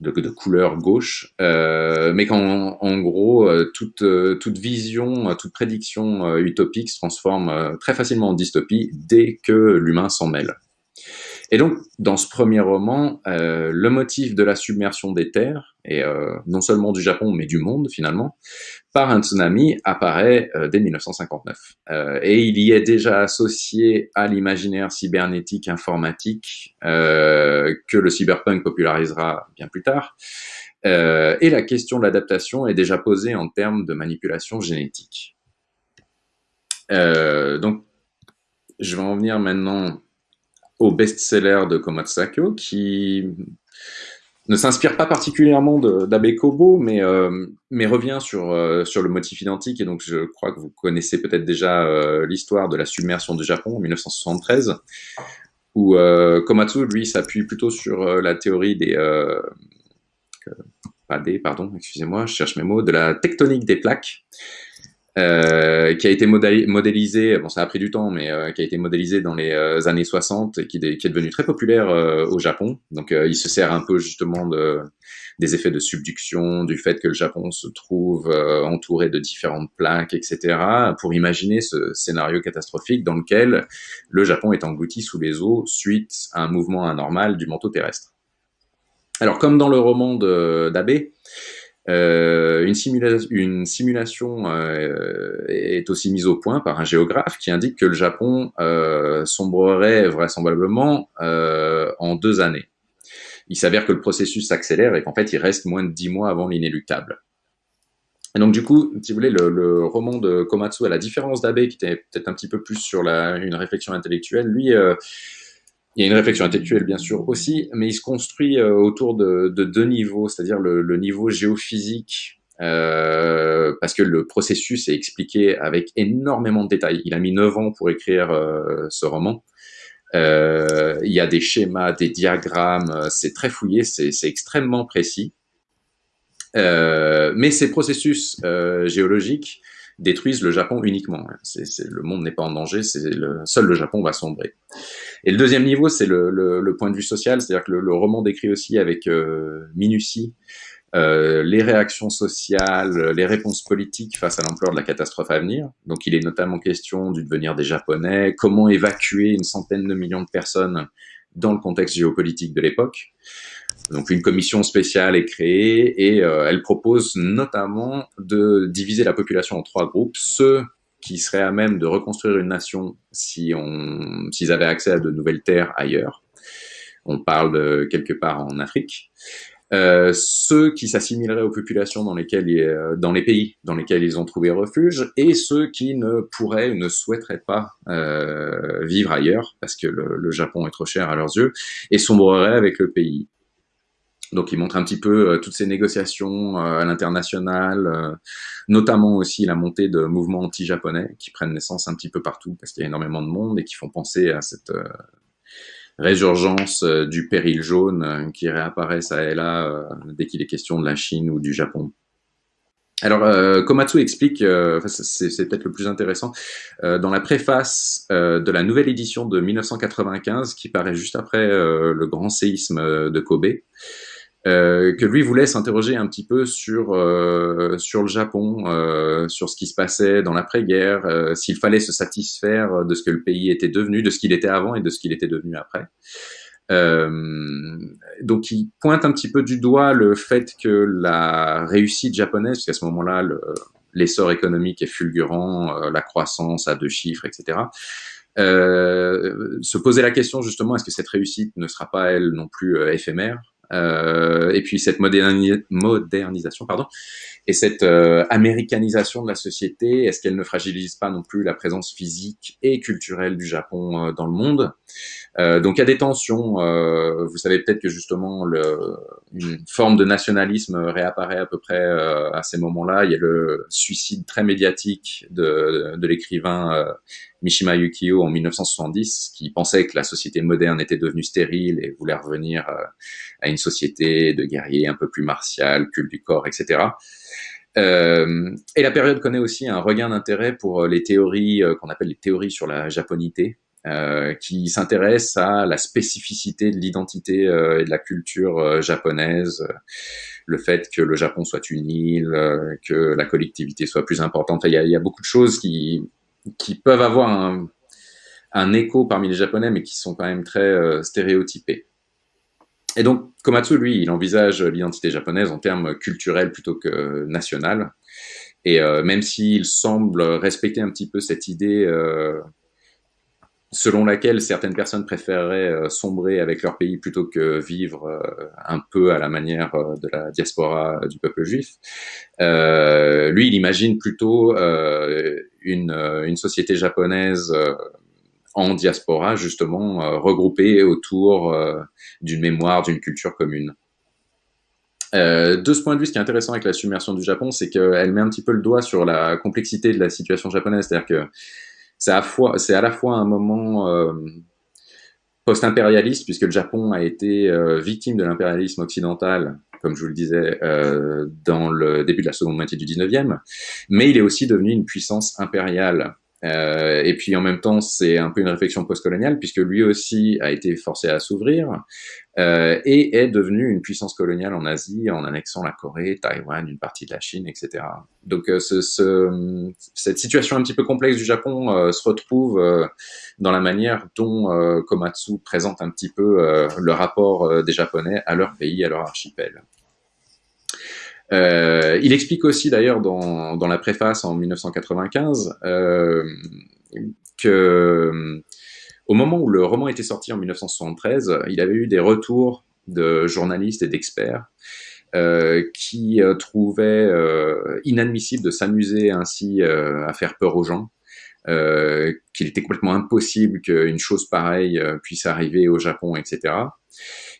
[SPEAKER 1] de, de, couleur gauche, euh, mais qu'en en gros, toute, toute vision, toute prédiction utopique se transforme très facilement en dystopie dès que l'humain s'en mêle. Et donc, dans ce premier roman, euh, le motif de la submersion des terres, et euh, non seulement du Japon, mais du monde finalement, par un tsunami apparaît euh, dès 1959. Euh, et il y est déjà associé à l'imaginaire cybernétique informatique euh, que le cyberpunk popularisera bien plus tard. et la question de l'adaptation est déjà posée en termes de manipulation génétique. donc, je vais en venir maintenant au best-seller de Komatsako, qui ne s'inspire pas particulièrement d'Abe Kobo, mais, euh, mais revient sur, euh, sur le motif identique. Et donc, je crois que vous connaissez peut-être déjà euh, l'histoire de la submersion du Japon en 1973, où Komatsu, lui, s'appuie plutôt sur la théorie des... pas des, pardon, excusez-moi, je cherche mes mots, de la tectonique des plaques. Euh, qui a été modélisé, bon ça a pris du temps, mais euh, qui a été modélisé dans les euh, années 60 et qui, est devenu très populaire au Japon. Donc il se sert un peu justement de, des effets de subduction, du fait que le Japon se trouve entouré de différentes plaques, etc., pour imaginer ce scénario catastrophique dans lequel le Japon est englouti sous les eaux suite à un mouvement anormal du manteau terrestre. Alors comme dans le roman d'Abe, euh, une, simulation euh, est aussi mise au point par un géographe qui indique que le Japon euh, sombrerait vraisemblablement en deux années. Il s'avère que le processus s'accélère et qu'en fait il reste moins de dix mois avant l'inéluctable. Et donc du coup, si vous voulez, le, roman de Komatsu, à la différence d'Abe, qui était peut-être un petit peu plus sur une réflexion intellectuelle, lui, il y a une réflexion intellectuelle, bien sûr, aussi, mais il se construit euh, autour de, de, deux niveaux, c'est-à-dire le, niveau géophysique, euh, parce que le processus est expliqué avec énormément de détails. Il a mis neuf ans pour écrire euh, ce roman. Il y a des schémas, des diagrammes, c'est très fouillé, c'est extrêmement précis. mais ces processus géologiques détruisent le Japon uniquement. C'est, le monde n'est pas en danger, le, seul le Japon va sombrer. Et le deuxième niveau, c'est le, le, le, point de vue social, c'est-à-dire que le, roman décrit aussi avec euh, minutie euh, les réactions sociales, les réponses politiques face à l'ampleur de la catastrophe à venir. Donc il est notamment question du devenir des Japonais, comment évacuer une centaine de millions de personnes dans le contexte géopolitique de l'époque. Donc une commission spéciale est créée et euh, elle propose notamment de diviser la population en trois groupes. Ceux qui seraient à même de reconstruire une nation si on, s'ils avaient accès à de nouvelles terres ailleurs. On parle quelque part en Afrique. Euh, ceux qui s'assimileraient aux populations dans les pays dans lesquels ils ont trouvé refuge, et ceux qui ne pourraient ou ne souhaiteraient pas euh, vivre ailleurs parce que le, Japon est trop cher à leurs yeux, et sombreraient avec le pays. Donc il montre un petit peu euh, toutes ces négociations euh, à l'international, euh, notamment aussi la montée de mouvements anti-japonais qui prennent naissance un petit peu partout parce qu'il y a énormément de monde et qui font penser à cette résurgence du péril jaune qui réapparaît ça et là dès qu'il est question de la Chine ou du Japon. Alors, Komatsu explique, c'est peut-être le plus intéressant, dans la préface de la nouvelle édition de 1995, qui paraît juste après le grand séisme de Kobe, euh, que lui voulait s'interroger un petit peu sur euh, sur le Japon, euh, sur ce qui se passait dans l'après-guerre, s'il fallait se satisfaire de ce que le pays était devenu, de ce qu'il était avant et de ce qu'il était devenu après. Donc il pointe un petit peu du doigt le fait que la réussite japonaise, qu'à ce moment-là l'essor économique est fulgurant, la croissance à deux chiffres, etc. se poser la question justement est-ce que cette réussite ne sera pas elle non plus éphémère? Euh, et puis cette modernisation, pardon, et cette euh, américanisation de la société, est-ce qu'elle ne fragilise pas non plus la présence physique et culturelle du Japon euh, dans le monde? Euh, Donc il y a des tensions. vous savez peut-être que justement le, une forme de nationalisme réapparaît à peu près à ces moments-là. Il y a le suicide très médiatique de, de l'écrivain Mishima Yukio en 1970, qui pensait que la société moderne était devenue stérile et voulait revenir à une société de guerriers un peu plus martiale, culte du corps, etc. Euh, et la période connaît aussi un regain d'intérêt pour euh, les théories euh, qu'on appelle les théories sur la japonité, euh, qui s'intéressent à la spécificité de l'identité et de la culture japonaise, le fait que le Japon soit une île, que la collectivité soit plus importante. Il y a beaucoup de choses qui, qui peuvent avoir un, écho parmi les Japonais, mais qui sont quand même très stéréotypés. Et donc, Komatsu, lui, il envisage l'identité japonaise en termes culturels plutôt que national. Et même s'il semble respecter un petit peu cette idée selon laquelle certaines personnes préféreraient euh, sombrer avec leur pays plutôt que vivre euh, un peu à la manière euh, de la diaspora du peuple juif. lui, il imagine plutôt une, une, société japonaise en diaspora, justement, regroupée autour d'une mémoire, d'une culture commune. de ce point de vue, ce qui est intéressant avec la submersion du Japon, c'est qu'elle met un petit peu le doigt sur la complexité de la situation japonaise. C'est-à-dire que c'est à, la fois un moment euh, post-impérialiste, puisque le Japon a été euh, victime de l'impérialisme occidental, comme je vous le disais, euh, dans le début de la seconde moitié du 19e, mais il est aussi devenu une puissance impériale. Euh, et puis en même temps, c'est un peu une réflexion postcoloniale, puisque lui aussi a été forcé à s'ouvrir euh, et est devenu une puissance coloniale en Asie en annexant la Corée, Taïwan, une partie de la Chine, etc. Donc euh, ce, ce, cette situation un petit peu complexe du Japon euh, se retrouve euh, dans la manière dont Komatsu présente un petit peu le rapport des Japonais à leur pays, à leur archipel. Euh, il explique aussi d'ailleurs dans, la préface en 1995 euh, que au moment où le roman était sorti en 1973, il avait eu des retours de journalistes et d'experts euh, qui euh, trouvaient euh, inadmissible de s'amuser ainsi euh, à faire peur aux gens, qu'il était complètement impossible qu'une chose pareille puisse arriver au Japon, etc.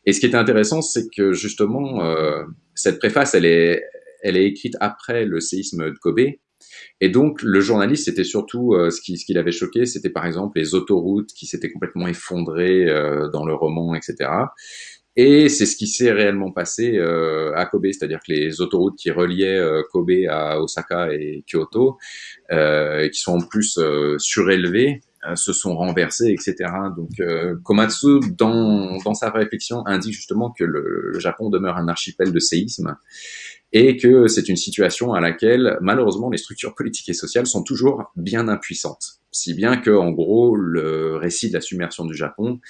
[SPEAKER 1] Et ce qui était intéressant, c'est que justement, euh, cette préface, elle est, elle est écrite après le séisme de Kobe. Et donc, le journaliste, c'était surtout euh, ce qui, ce qui l'avait choqué, c'était par exemple les autoroutes qui s'étaient complètement effondrées euh, dans le roman, etc. Et c'est ce qui s'est réellement passé à Kobe, c'est-à-dire que les autoroutes qui reliaient Kobe à Osaka et Kyoto, qui sont en plus surélevées, se sont renversés, etc. Donc euh, Komatsu, dans, dans sa réflexion, indique justement que le, le Japon demeure un archipel de séismes et que c'est une situation à laquelle malheureusement les structures politiques et sociales sont toujours bien impuissantes. Si bien que en gros le récit de la submersion du Japon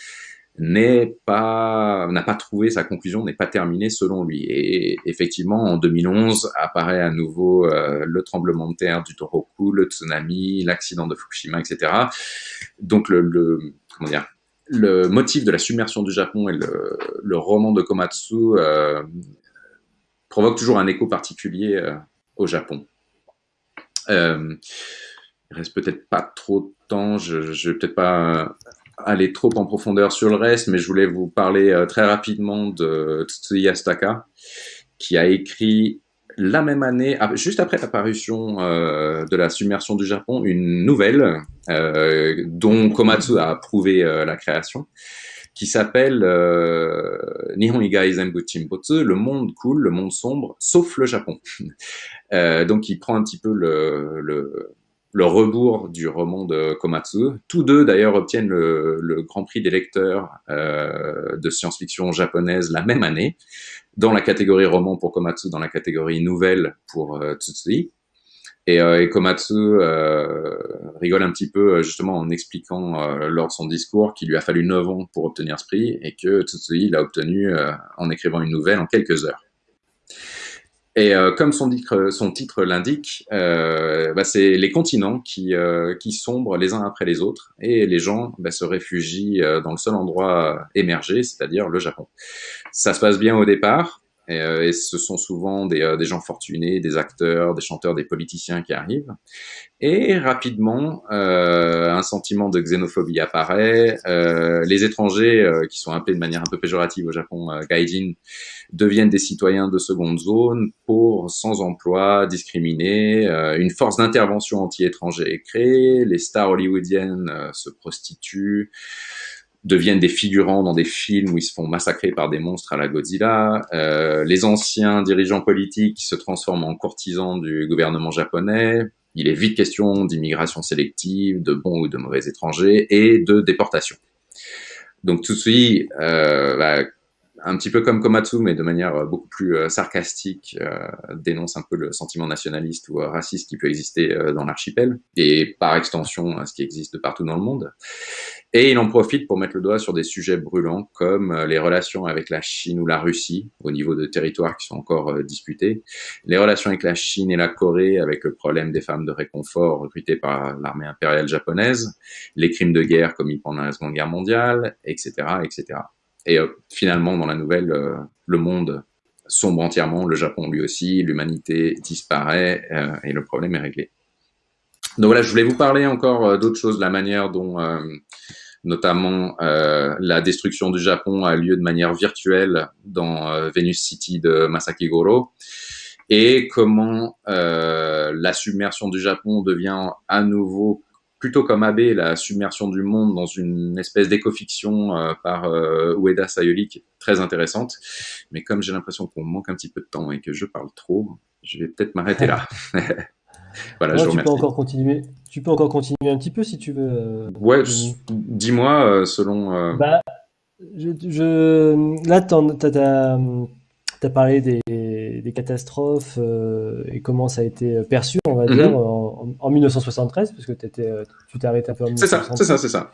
[SPEAKER 1] n'est pas n'a pas trouvé sa conclusion, n'est pas terminée selon lui. Et effectivement, en 2011 apparaît à nouveau euh, le tremblement de terre du Le tsunami, l'accident de Fukushima, etc. Donc le, motif de la submersion du Japon et le, roman de Komatsu euh, provoque toujours un écho particulier euh, au Japon. Euh, il reste peut-être pas trop de temps, je, je vais peut-être pas aller trop en profondeur sur le reste, mais je voulais vous parler euh, très rapidement de Tsutsuya Astaka, qui a écrit la même année, ah, juste après l'apparition euh, de la submersion du Japon, une nouvelle euh, dont Komatsu a approuvé euh, la création, qui s'appelle euh, Nihon Igai le monde cool, le monde sombre, sauf le Japon. *laughs* donc il prend un petit peu le le rebours du roman de Komatsu. Tous deux, d'ailleurs, obtiennent le, Grand Prix des lecteurs euh, de science-fiction japonaise la même année, dans la catégorie roman pour Komatsu, dans la catégorie nouvelle pour euh, Tsutsui. Et, euh, Komatsu euh, rigole un petit peu justement en expliquant euh, lors de son discours qu'il lui a fallu 9 ans pour obtenir ce prix et que Tsutsui l'a obtenu en écrivant une nouvelle en quelques heures. Et euh, comme son titre, son titre l'indique, euh, bah, c'est les continents qui, euh, qui sombrent les uns après les autres, et les gens bah, se réfugient euh, dans le seul endroit émergé, c'est-à-dire le Japon. Ça se passe bien au départ, et, euh, et ce sont souvent des, euh, des, gens fortunés, des acteurs, des chanteurs, des politiciens qui arrivent. Et rapidement, euh, un sentiment de xénophobie apparaît. Les étrangers, qui sont appelés de manière un peu péjorative au Japon, gaijin, deviennent des citoyens de seconde zone, pauvres, sans emploi, discriminés. une force d'intervention anti-étranger est créée. Les stars hollywoodiennes se prostituent deviennent des figurants dans des films où ils se font massacrer par des monstres à la Godzilla. Euh, les anciens dirigeants politiques se transforment en courtisans du gouvernement japonais. Il est vite question d'immigration sélective, de bons ou de mauvais étrangers et de déportation. Donc tout suite, euh, bah, un petit peu comme Komatsu, mais de manière euh, beaucoup plus euh, sarcastique, euh, dénonce un peu le sentiment nationaliste ou raciste qui peut exister dans l'archipel, et par extension ce qui existe de partout dans le monde. Et il en profite pour mettre le doigt sur des sujets brûlants comme les relations avec la Chine ou la Russie, au niveau de territoires qui sont encore disputés, les relations avec la Chine et la Corée, avec le problème des femmes de réconfort recrutées par l'armée impériale japonaise, les crimes de guerre commis pendant la Seconde Guerre mondiale, etc., etc. Et euh, finalement, dans la nouvelle, euh, le monde sombre entièrement, le Japon lui aussi, l'humanité disparaît euh, et le problème est réglé. Donc voilà, je voulais vous parler encore d'autres choses, la manière dont notamment la destruction du Japon a lieu de manière virtuelle dans Venus City de Masaki Goro et comment la submersion du Japon devient à nouveau plutôt comme Abe, la submersion du monde dans une espèce d'éco-fiction euh, par euh, Ueda qui est très intéressante. Mais comme j'ai l'impression qu'on manque un petit peu de temps et que je parle trop, je vais peut-être m'arrêter là. *laughs*
[SPEAKER 2] voilà, je tu peux encore continuer. Tu peux encore continuer un petit peu si tu veux. Euh,
[SPEAKER 1] ouais, dis-moi selon.
[SPEAKER 2] Bah, je, je... là, t'as tu as parlé des, des catastrophes euh, et comment ça a été perçu, on va mhm. dire, en, en, 1973, parce que étais, euh, tu t'es arrêté un peu en
[SPEAKER 1] C'est ça, c'est ça, c'est ça.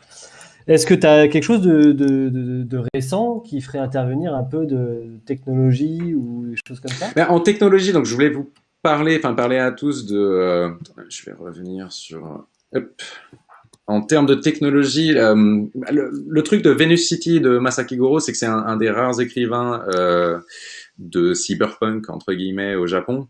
[SPEAKER 2] Est-ce que tu as quelque chose de, de, de, de, récent qui ferait intervenir un peu de technologie ou des choses comme ça?
[SPEAKER 1] Ben, En technologie, donc je voulais vous parler, enfin parler à tous de... Euh, je vais revenir sur... Hop. En termes de technologie, euh, le, le, truc de Venus City de Masaki Goro, c'est que c'est un, un, des rares écrivains euh, de cyberpunk entre guillemets au Japon.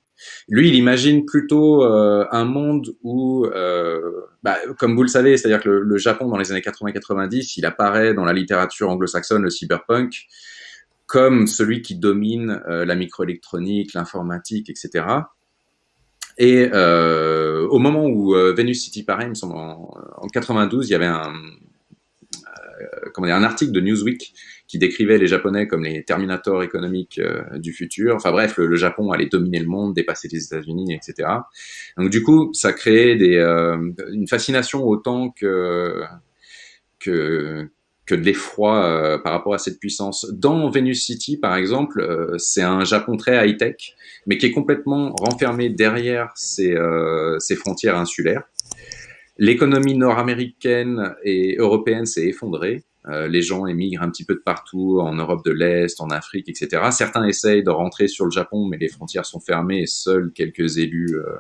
[SPEAKER 1] Lui, il imagine plutôt euh, un monde où, euh, bah, comme vous le savez, c'est-à-dire que le, Japon dans les années 80-90, il apparaît dans la littérature anglo-saxonne, le cyberpunk, comme celui qui domine euh, la microélectronique, l'informatique, etc. Et au moment où Venus City paraît, il me semble en, en 92, il y avait un, comment dire, un article de Newsweek qui décrivait les Japonais comme les Terminators économiques euh, du futur. Enfin bref, le, Japon allait dominer le monde, dépasser les États-Unis, etc. Donc du coup, ça créait des, euh, une fascination autant que que, que de l'effroi euh, par rapport à cette puissance. Dans Venus City, par exemple, c'est un Japon très high-tech, mais qui est complètement renfermé derrière ses frontières insulaires. L'économie nord-américaine et européenne s'est effondrée. Euh, les gens émigrent un petit peu de partout, en Europe de l'Est, en Afrique, etc. Certains essayent de rentrer sur le Japon, mais les frontières sont fermées et seuls quelques élus euh,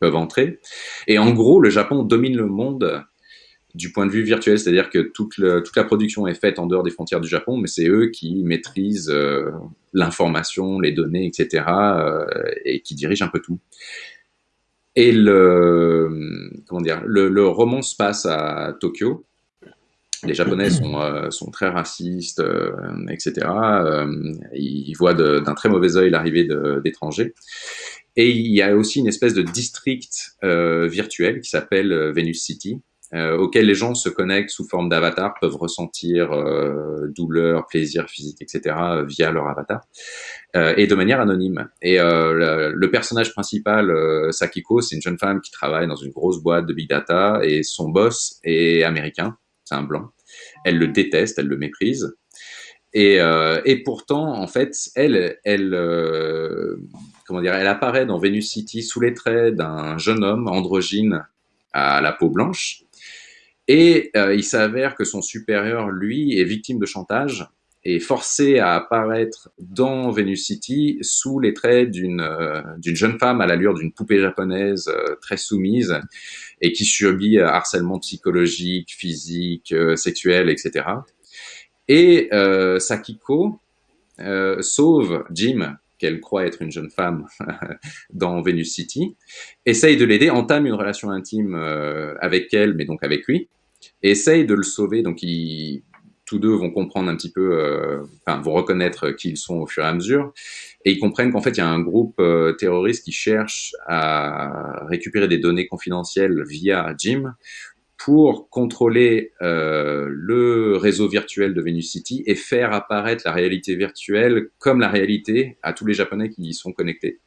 [SPEAKER 1] peuvent entrer. Et en gros, le Japon domine le monde du point de vue virtuel, c'est-à-dire que toute, la production est faite en dehors des frontières du Japon, mais c'est eux qui maîtrisent euh, l'information, les données, etc., et qui dirigent un peu tout. Et le, comment dire, le, roman se passe à Tokyo, les Japonais sont, euh, sont très racistes, euh, etc. Euh, ils voient d'un très mauvais œil l'arrivée d'étrangers. Et il y a aussi une espèce de district virtuel qui s'appelle Venus City, auquel les gens se connectent sous forme d'avatar, peuvent ressentir douleur, plaisir physique, etc. via leur avatar, et de manière anonyme. Et le, le, personnage principal, Sakiko, c'est une jeune femme qui travaille dans une grosse boîte de big data, et son boss est américain c'est un blanc. Elle le déteste, elle le méprise. Et, euh, et pourtant, en fait, elle, elle, euh, comment dire, elle apparaît dans Venus City sous les traits d'un jeune homme androgyne à la peau blanche. Et euh, il s'avère que son supérieur, lui, est victime de chantage et forcé à apparaître dans Venus City sous les traits d'une d'une jeune femme à l'allure d'une poupée japonaise très soumise et qui subit euh, harcèlement psychologique, physique, euh, sexuel, etc. Et euh, Sakiko euh, sauve Jim, qu'elle croit être une jeune femme *laughs* dans Venus City, essaye de l'aider, entame une relation intime avec elle, mais donc avec lui, essaye de le sauver. Donc ils, tous deux vont comprendre un petit peu, enfin vont reconnaître qui ils sont au fur et à mesure, et ils comprennent qu'en fait, il y a un groupe euh, terroriste qui cherche à récupérer des données confidentielles via Jim pour contrôler euh, le réseau virtuel de Venus City et faire apparaître la réalité virtuelle comme la réalité à tous les Japonais qui y sont connectés.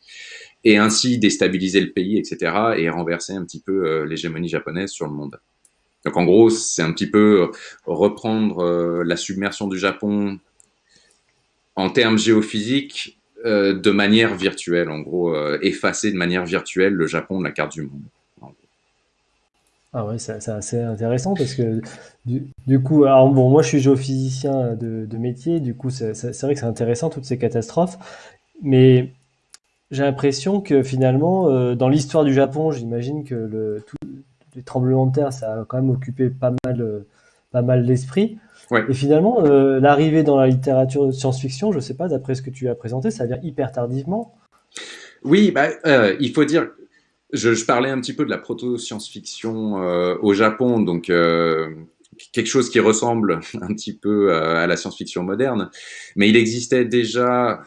[SPEAKER 1] Et ainsi déstabiliser le pays, etc. et renverser un petit peu euh, l'hégémonie japonaise sur le monde. Donc en gros, c'est un petit peu reprendre la submersion du Japon en termes géophysiques de manière virtuelle, en gros, effacer de manière virtuelle le Japon de la carte du monde.
[SPEAKER 2] Ah ouais, c'est assez intéressant parce que du, coup, bon, moi je suis géophysicien de, métier, du coup c'est vrai que c'est intéressant toutes ces catastrophes, mais j'ai l'impression que finalement, euh, dans l'histoire du Japon, j'imagine que le, les tremblements de terre, ça a quand même occupé pas mal, euh, pas mal l'esprit. Et finalement, euh, l'arrivée dans la littérature de science-fiction, je sais pas, d'après ce que tu as présenté, ça vient hyper tardivement.
[SPEAKER 1] Oui, bah, il faut dire je, je, parlais un petit peu de la proto-science-fiction euh, au Japon, donc euh, quelque chose qui ressemble *laughs* un petit peu à, la science-fiction moderne, mais il existait déjà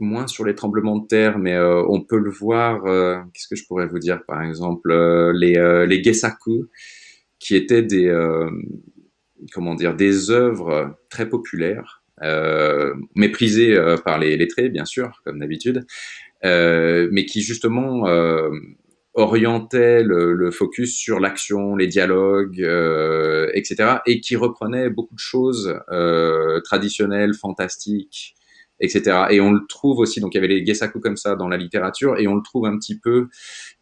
[SPEAKER 1] moins sur les tremblements de terre, mais euh, on peut le voir. Euh, qu'est-ce que je pourrais vous dire, par exemple, euh, les les qui étaient des comment dire des œuvres très populaires, méprisées par les lettrés, bien sûr, comme d'habitude, mais qui justement orientait le, focus sur l'action, les dialogues, etc., et qui reprenait beaucoup de choses traditionnelles, fantastiques, etc. Et on le trouve aussi, donc il y avait les gesaku comme ça dans la littérature, et on le trouve un petit peu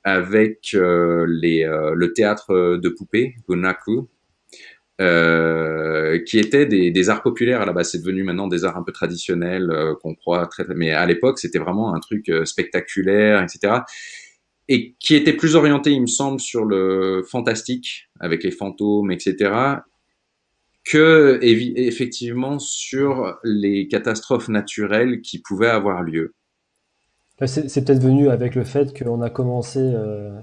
[SPEAKER 1] avec euh, les, le théâtre de poupées, gonaku, euh, qui étaient des, arts populaires à la base. C'est devenu maintenant des arts un peu traditionnels euh, qu'on croit très, mais à l'époque c'était vraiment un truc euh, spectaculaire, etc. Et qui était plus orienté, il me semble, sur le fantastique avec les fantômes, etc. Que effectivement sur les catastrophes naturelles qui pouvaient avoir lieu.
[SPEAKER 2] C'est peut-être venu avec le fait qu'on a commencé euh,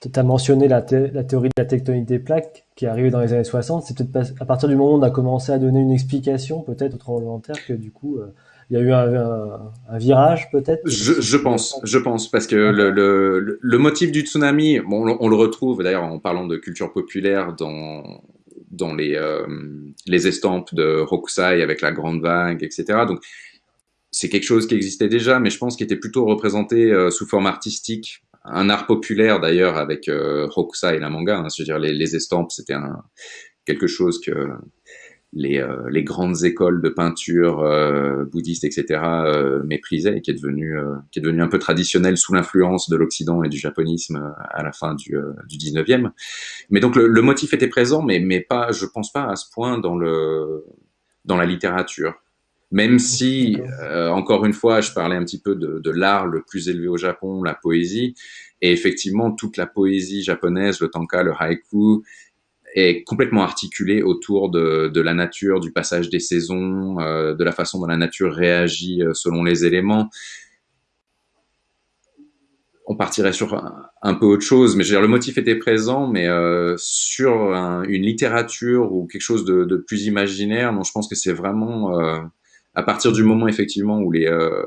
[SPEAKER 2] tu as mentionné la, la, théorie de la tectonique des plaques qui est arrivée dans les années 60. C'est peut-être à partir du moment où on a commencé à donner une explication peut-être au tremblement de terre que du coup euh, il y a eu un, un, virage peut-être?
[SPEAKER 1] Je, je, pense, je pense parce que le, le, le, motif du tsunami, bon, on, le retrouve d'ailleurs en parlant de culture populaire dans dans les euh, les estampes de Hokusai avec la grande vague, etc. Donc c'est quelque chose qui existait déjà, mais je pense qu'il était plutôt représenté euh, sous forme artistique un art populaire d'ailleurs avec euh, Hokusai et la manga. Hein, je veux dire, les, les estampes, c'était quelque chose que les, euh, les grandes écoles de peinture euh, bouddhistes, etc., euh, méprisaient et qui est devenu euh, qui est devenu un peu traditionnel sous l'influence de l'Occident et du japonisme à la fin du, du 19e. Mais donc le, le, motif était présent, mais mais pas, je pense pas à ce point dans le dans la littérature. Même si, euh, encore une fois, je parlais un petit peu de, de l'art le plus élevé au Japon, la poésie, et effectivement, toute la poésie japonaise, le tanka, le haïku, est complètement articulée autour de, de la nature, du passage des saisons, euh, de la façon dont la nature réagit euh, selon les éléments. On partirait sur un, peu autre chose, mais je veux dire, le motif était présent, mais euh, sur une littérature ou quelque chose de, de plus imaginaire, non, je pense que c'est vraiment euh, à partir du moment effectivement où les, euh,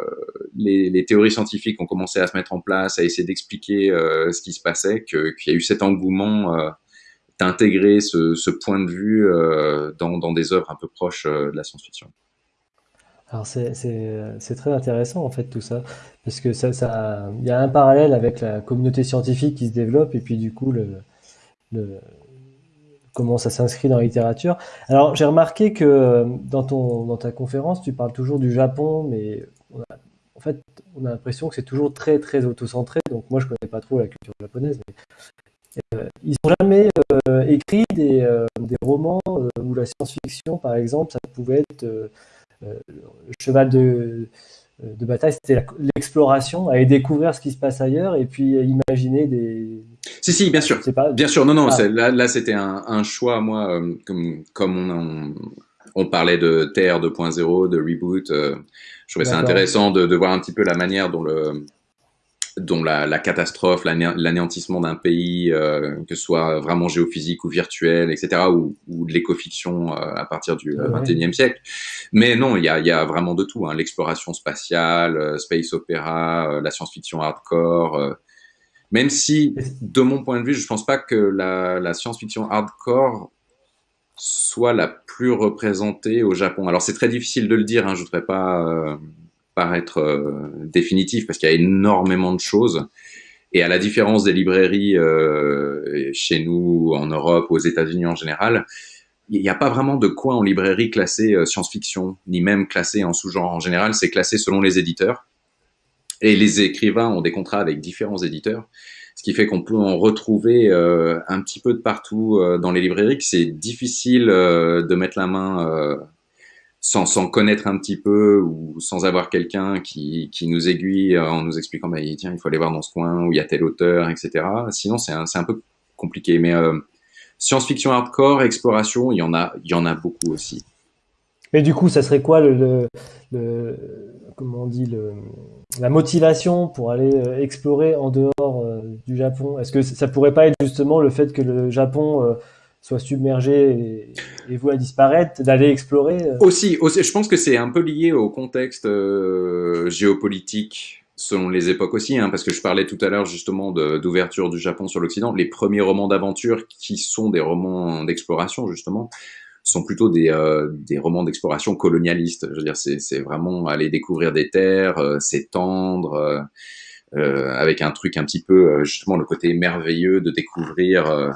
[SPEAKER 1] les, les, théories scientifiques ont commencé à se mettre en place, à essayer d'expliquer euh, ce qui se passait, qu'il y a eu cet engouement d'intégrer ce, point de vue euh, dans, des œuvres un peu proches euh, de la science-fiction.
[SPEAKER 2] Alors c'est très intéressant en fait tout ça, parce que ça, il y a un parallèle avec la communauté scientifique qui se développe et puis du coup comment ça s'inscrit dans la littérature. Alors, j'ai remarqué que dans, ta conférence, tu parles toujours du Japon, mais en fait, on a l'impression que c'est toujours très, très auto-centré. Donc, moi, je connais pas trop la culture japonaise, mais ils n'ont jamais euh, écrit des, euh, des romans euh, où la science-fiction, par exemple, ça pouvait être euh, le cheval de de bataille, c'était l'exploration, aller découvrir ce qui se passe ailleurs et puis imaginer des.
[SPEAKER 1] Si, si, bien sûr. Pas... Bien sûr, non, non, ah. là, là c'était un, un, choix, moi, euh, comme, comme on, on, on, parlait de Terre 2.0, de reboot, euh, je trouvais ça intéressant de, de, voir un petit peu la manière dont le, dont la, la catastrophe, l'anéantissement d'un pays, euh, que ce soit vraiment géophysique ou virtuel, etc., ou, ou de l'écofiction euh, à partir du euh, XXIe e siècle. Mais non, il y a, y a, vraiment de tout. Hein. L'exploration spatiale, euh, space opéra, la science-fiction hardcore. même si, de mon point de vue, je pense pas que la, la science-fiction hardcore soit la plus représentée au Japon. Alors c'est très difficile de le dire, hein, je voudrais pas paraître euh, définitif parce qu'il y a énormément de choses. Et à la différence des librairies euh, chez nous, en Europe, aux États-Unis en général, il n'y a pas vraiment de coin en librairie classé science-fiction, ni même classé en sous-genre. En général, c'est classé selon les éditeurs. Et les écrivains ont des contrats avec différents éditeurs, ce qui fait qu'on peut en retrouver un petit peu de partout dans les librairies, que c'est difficile de mettre la main sans, sans connaître un petit peu ou sans avoir quelqu'un qui, qui nous aiguille en nous expliquant bah, tiens il faut aller voir dans ce coin où il y a tel auteur etc sinon c'est un, un peu compliqué. Mais euh, science-fiction hardcore exploration il y en a il y en a beaucoup aussi.
[SPEAKER 2] Mais du coup ça serait quoi le, le, comment on dit le, la motivation pour aller euh, explorer en dehors euh, du Japon? Est-ce que ça pourrait pas être justement le fait que le Japon soit submergé et, vous à disparaître, d'aller explorer
[SPEAKER 1] euh. aussi, aussi, je pense que c'est un peu lié au contexte euh, géopolitique selon les époques aussi, hein, parce que je parlais tout à l'heure justement d'ouverture du Japon sur l'Occident. Les premiers romans d'aventure qui sont des romans d'exploration justement sont plutôt des, euh, des romans d'exploration colonialistes. Je veux dire, c'est vraiment aller découvrir des terres, s'étendre, avec un truc un petit peu justement le côté merveilleux de découvrir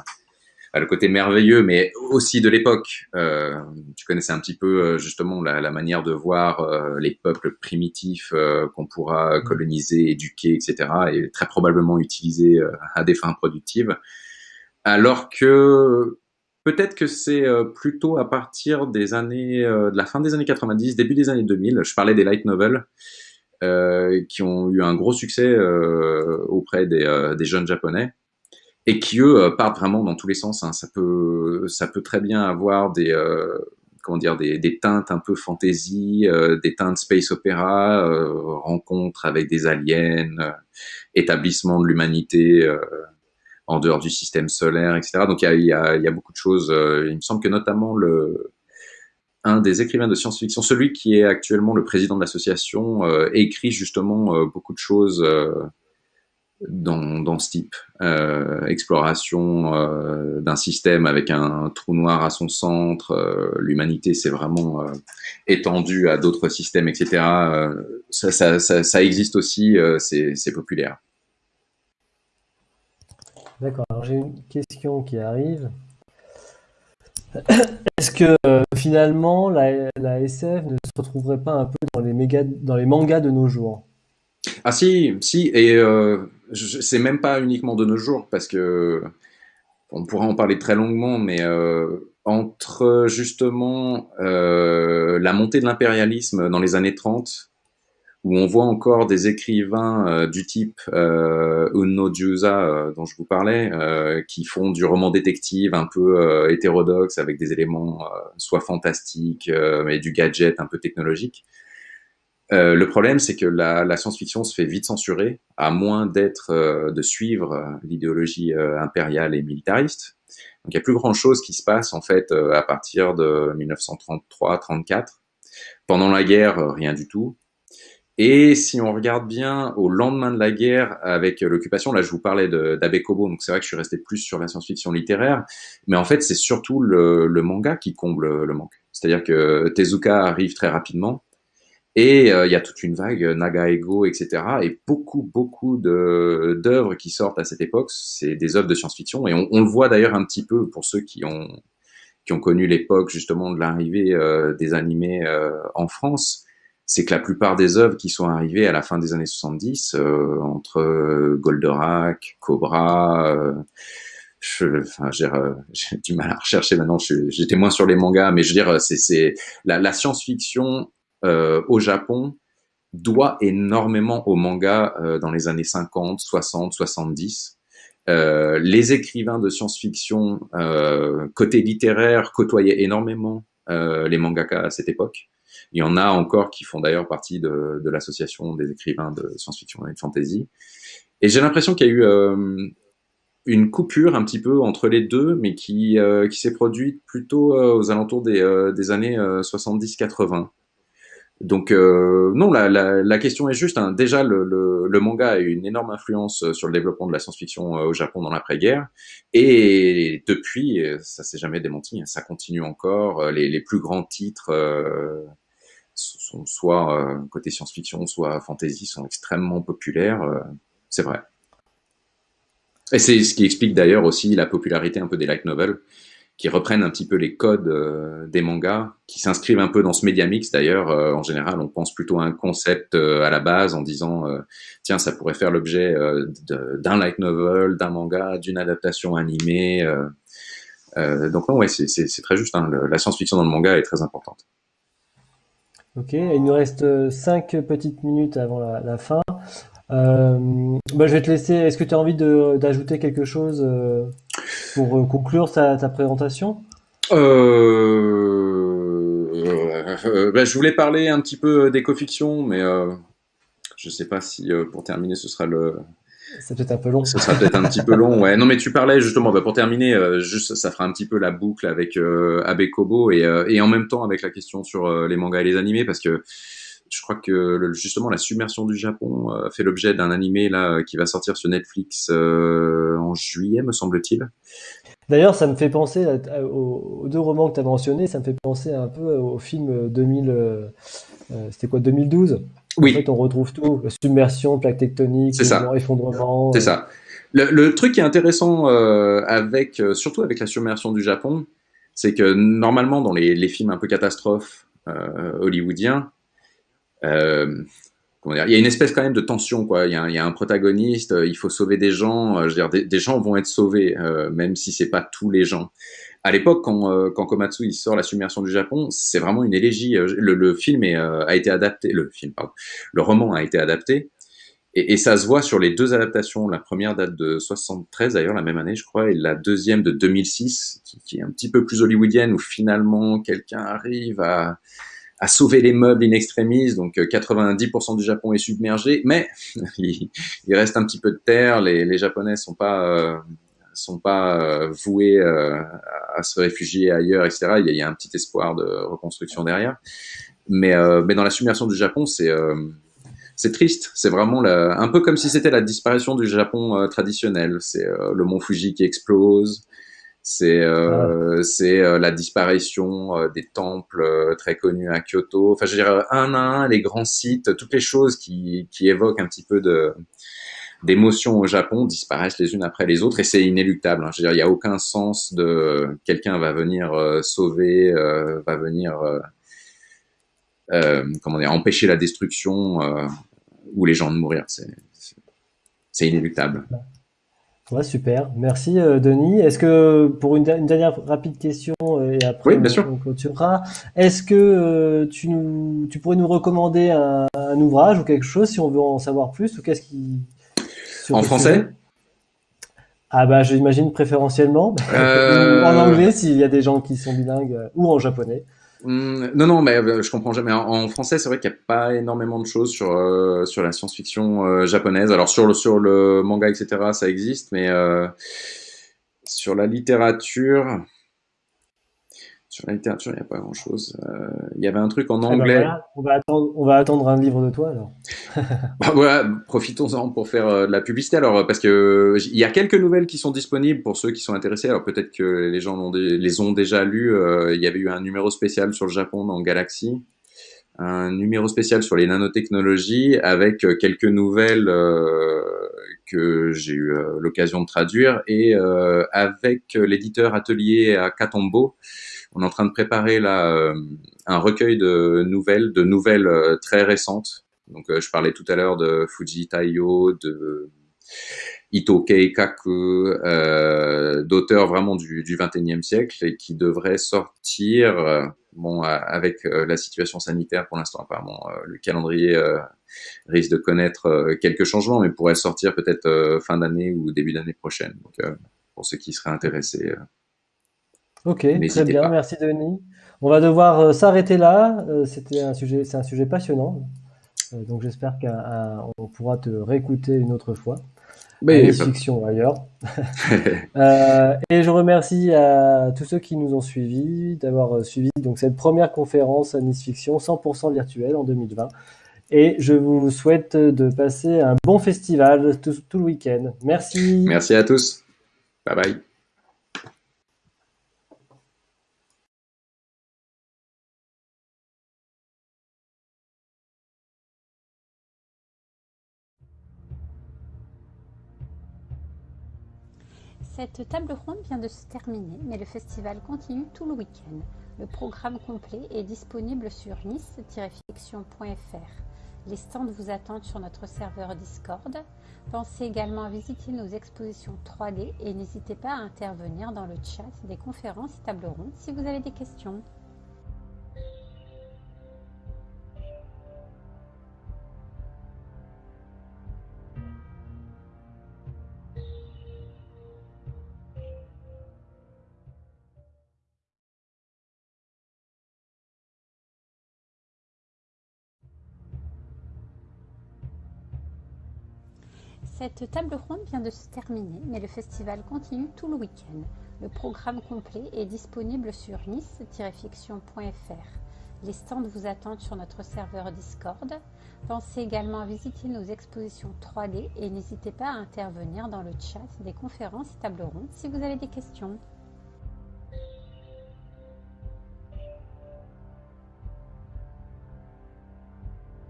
[SPEAKER 1] le côté merveilleux, mais aussi de l'époque. Euh, tu connaissais un petit peu euh, justement la, la manière de voir euh, les peuples primitifs euh, qu'on pourra coloniser, éduquer, etc., et très probablement utiliser à des fins productives. Alors que peut-être que c'est plutôt à partir des années, de la fin des années 90, début des années 2000. Je parlais des light novels. qui ont eu un gros succès auprès des, des jeunes japonais et qui eux euh, partent vraiment dans tous les sens. Hein. Ça peut, très bien avoir des, euh, dire, des, teintes un peu fantasy, euh, des teintes space opéra, euh, rencontres avec des aliens, établissement de l'humanité en dehors du système solaire, etc. Donc il y a, beaucoup de choses. il me semble que notamment un des écrivains de science-fiction, celui qui est actuellement le président de l'association, écrit justement beaucoup de choses dans, dans ce type. Euh, exploration euh, d'un système avec un trou noir à son centre, euh, l'humanité s'est vraiment euh, étendue à d'autres systèmes, etc. Ça, ça, ça, ça, existe aussi, c'est populaire.
[SPEAKER 2] D'accord, alors j'ai une question qui arrive. *coughs* Est-ce que finalement la, la, SF ne se retrouverait pas un peu dans les, méga, dans les mangas de nos jours?
[SPEAKER 1] Ah si, si, et euh, c'est même pas uniquement de nos jours, parce que on pourra en parler très longuement, mais euh, entre justement euh, la montée de l'impérialisme dans les années 30, où on voit encore des écrivains euh, du type euh, Jusa, euh, dont je vous parlais, qui font du roman détective un peu hétérodoxe, avec des éléments soit fantastiques, mais du gadget un peu technologique, euh, le problème, c'est que la, la science-fiction se fait vite censurer, à moins d'être, euh, de suivre euh, l'idéologie impériale et militariste. Donc, il y a plus grand chose qui se passe en fait à partir de 1933-34. Pendant la guerre, rien du tout. Et si on regarde bien au lendemain de la guerre, avec l'occupation, là je vous parlais d'Abe Kobo, donc c'est vrai que je suis resté plus sur la science-fiction littéraire, mais en fait c'est surtout le, le, manga qui comble le manque. C'est-à-dire que Tezuka arrive très rapidement, et euh, il y a toute une vague euh, Naga Ego, etc. Et beaucoup, beaucoup d'œuvres qui sortent à cette époque, c'est des œuvres de science-fiction. Et on, on, le voit d'ailleurs un petit peu pour ceux qui ont qui ont connu l'époque justement de l'arrivée euh, des animés euh, en France. C'est que la plupart des œuvres qui sont arrivées à la fin des années 70, euh, entre Goldorak, Cobra, je, enfin, *laughs* j'ai du mal à rechercher maintenant. J'étais moins sur les mangas, mais je veux dire, c'est la, la science-fiction euh, au Japon doit énormément au manga euh, dans les années 50, 60, 70. Euh, les écrivains de science-fiction euh, côté littéraire côtoyaient énormément euh, les mangakas à cette époque. Il y en a encore qui font d'ailleurs partie de, l'association des écrivains de science-fiction et de fantasy. Et j'ai l'impression qu'il y a eu euh, une coupure un petit peu entre les deux, mais qui, qui s'est produite plutôt aux alentours des, des années 70-80. Donc euh, non, la, la, la, question est juste. Hein. Déjà, le, le, le, manga a eu une énorme influence euh, sur le développement de la science-fiction euh, au Japon dans l'après-guerre, et depuis, euh, ça s'est jamais démenti. Hein. Ça continue encore. Les, les plus grands titres euh, sont soit euh, côté science-fiction, soit fantasy, sont extrêmement populaires. c'est vrai. Et c'est ce qui explique d'ailleurs aussi la popularité un peu des light novels qui reprennent un petit peu les codes euh, des mangas, qui s'inscrivent un peu dans ce média mix d'ailleurs. Euh, en général, on pense plutôt à un concept euh, à la base en disant tiens, ça pourrait faire l'objet d'un light novel, d'un manga, d'une adaptation animée. donc non, ouais, c'est très juste. Hein, la science-fiction dans le manga est très importante.
[SPEAKER 2] Ok, il nous reste cinq petites minutes avant la, fin. Bah, je vais te laisser. Est-ce que tu as envie d'ajouter quelque chose pour euh, conclure ta, ta présentation
[SPEAKER 1] euh, bah, Je voulais parler un petit peu d'éco-fiction, mais je sais pas si pour terminer ce sera le.
[SPEAKER 2] C'est peut-être un peu long.
[SPEAKER 1] Ce sera peut-être un petit peu long, ouais. Non, mais tu parlais justement, bah, pour terminer, juste ça fera un petit peu la boucle avec euh, Abe Kobo et, et en même temps avec la question sur les mangas et les animés, parce que je crois que justement la submersion du Japon euh, fait l'objet d'un animé là qui va sortir sur Netflix euh, en juillet, me semble-t-il.
[SPEAKER 2] D'ailleurs, ça me fait penser aux, deux romans que tu as mentionnés, ça me fait penser un peu au film 2000, euh, c'était quoi, 2012
[SPEAKER 1] Oui.
[SPEAKER 2] En fait, on retrouve tout, submersion, plaque tectonique, effondrement.
[SPEAKER 1] C'est ça. Le, truc qui est intéressant avec, surtout avec la submersion du Japon, c'est que normalement dans les, les, films un peu catastrophes hollywoodiens, euh, dire, il y a une espèce quand même de tension, quoi. Il y a, un protagoniste, euh, il faut sauver des gens. Euh, je veux dire, des, gens vont être sauvés, euh, même si c'est pas tous les gens. À l'époque, quand, Komatsu sort la submersion du Japon, c'est vraiment une élégie. Le, film a été adapté, le film, pardon, le roman a été adapté. Et, ça se voit sur les deux adaptations. La première date de 73 d'ailleurs, la même année, je crois, et la deuxième de 2006, qui, qui est un petit peu plus hollywoodienne, où finalement quelqu'un arrive à, à sauver les meubles in extremis, donc 90% euh, du Japon est submergé, mais *laughs* il, reste un petit peu de terre, les, Japonais sont pas euh, sont pas euh, voués à se réfugier ailleurs, etc. Il y, a, un petit espoir de reconstruction derrière, mais mais dans la submersion du Japon, c'est c'est triste, c'est vraiment la, un peu comme si c'était la disparition du Japon traditionnel. C'est le mont Fuji qui explose, c'est euh, c'est euh, la disparition euh, des temples très connus à Kyoto. Enfin, je veux dire, un à un, les grands sites, toutes les choses qui, qui évoquent un petit peu de d'émotion au Japon disparaissent les unes après les autres et c'est inéluctable. Hein. Je veux dire, il n'y a aucun sens de quelqu'un va venir sauver, va venir comment dire empêcher la destruction ou les gens de mourir. C'est inéluctable.
[SPEAKER 2] Ouais, super. Merci, euh, Denis. Est-ce que, pour une, dernière rapide question, euh, et après
[SPEAKER 1] oui, bien sûr.
[SPEAKER 2] on clôturera, est-ce que euh, tu, nous, tu pourrais nous recommander un, un, ouvrage ou quelque chose si on veut en savoir plus ou qu'est-ce qui...
[SPEAKER 1] En français?
[SPEAKER 2] Ah bah j'imagine préférentiellement. *laughs* en anglais s'il y a des gens qui sont bilingues ou en japonais.
[SPEAKER 1] Hum, non, non, mais euh, je comprends jamais. En, français, c'est vrai qu'il n'y a pas énormément de choses sur euh, sur la science-fiction euh, japonaise. Alors sur le sur le manga, etc., ça existe, mais sur la littérature, sur la littérature, il n'y a pas grand-chose. Euh, il y avait un truc en ah bah anglais.
[SPEAKER 2] on, va attendre, on va attendre un livre de toi alors. *laughs*
[SPEAKER 1] bah voilà, profitons-en pour faire euh, de la publicité alors, parce que il y a quelques nouvelles qui sont disponibles pour ceux qui sont intéressés. Alors peut-être que les gens les ont déjà lues. Euh, il y avait eu un numéro spécial sur le Japon dans Galaxy, un numéro spécial sur les nanotechnologies avec quelques nouvelles que j'ai eu l'occasion de traduire et avec l'éditeur atelier à Katombo on est en train de préparer là euh, un recueil de nouvelles, de nouvelles euh, très récentes. Donc, euh, je parlais tout à l'heure de Fuji Taiyo, de Ito Keikaku, d'auteurs vraiment du, du 21e siècle et qui devraient sortir, bon, avec la situation sanitaire pour l'instant apparemment, le calendrier risque de connaître quelques changements, mais pourrait sortir peut-être fin d'année ou début d'année prochaine. Donc, pour ceux qui seraient intéressés,
[SPEAKER 2] Ok, très bien, merci Denis. On va devoir euh, s'arrêter là. Euh, c'était un sujet, c'est un sujet passionnant. Euh, donc j'espère qu'on pourra te réécouter une autre fois. Mais fiction ailleurs. *laughs* et je remercie à tous ceux qui nous ont suivis d'avoir suivi donc cette première conférence à Nice Fiction 100% virtuelle en 2020. Et je vous souhaite de passer un bon festival tout, tout le week-end. Merci.
[SPEAKER 1] Merci à tous. Bye bye.
[SPEAKER 3] Cette table ronde vient de se terminer, mais le festival continue tout le week-end. Le programme complet est disponible sur nice-fiction.fr. Les stands vous attendent sur notre serveur Discord. Pensez également à visiter nos expositions 3D et n'hésitez pas à intervenir dans le chat des conférences et tables rondes si vous avez des questions. Cette table ronde vient de se terminer, mais le festival continue tout le week-end. Le programme complet est disponible sur nice-fiction.fr. Les stands vous attendent sur notre serveur Discord. Pensez également à visiter nos expositions 3D et n'hésitez pas à intervenir dans le chat des conférences et tables rondes si vous avez des questions.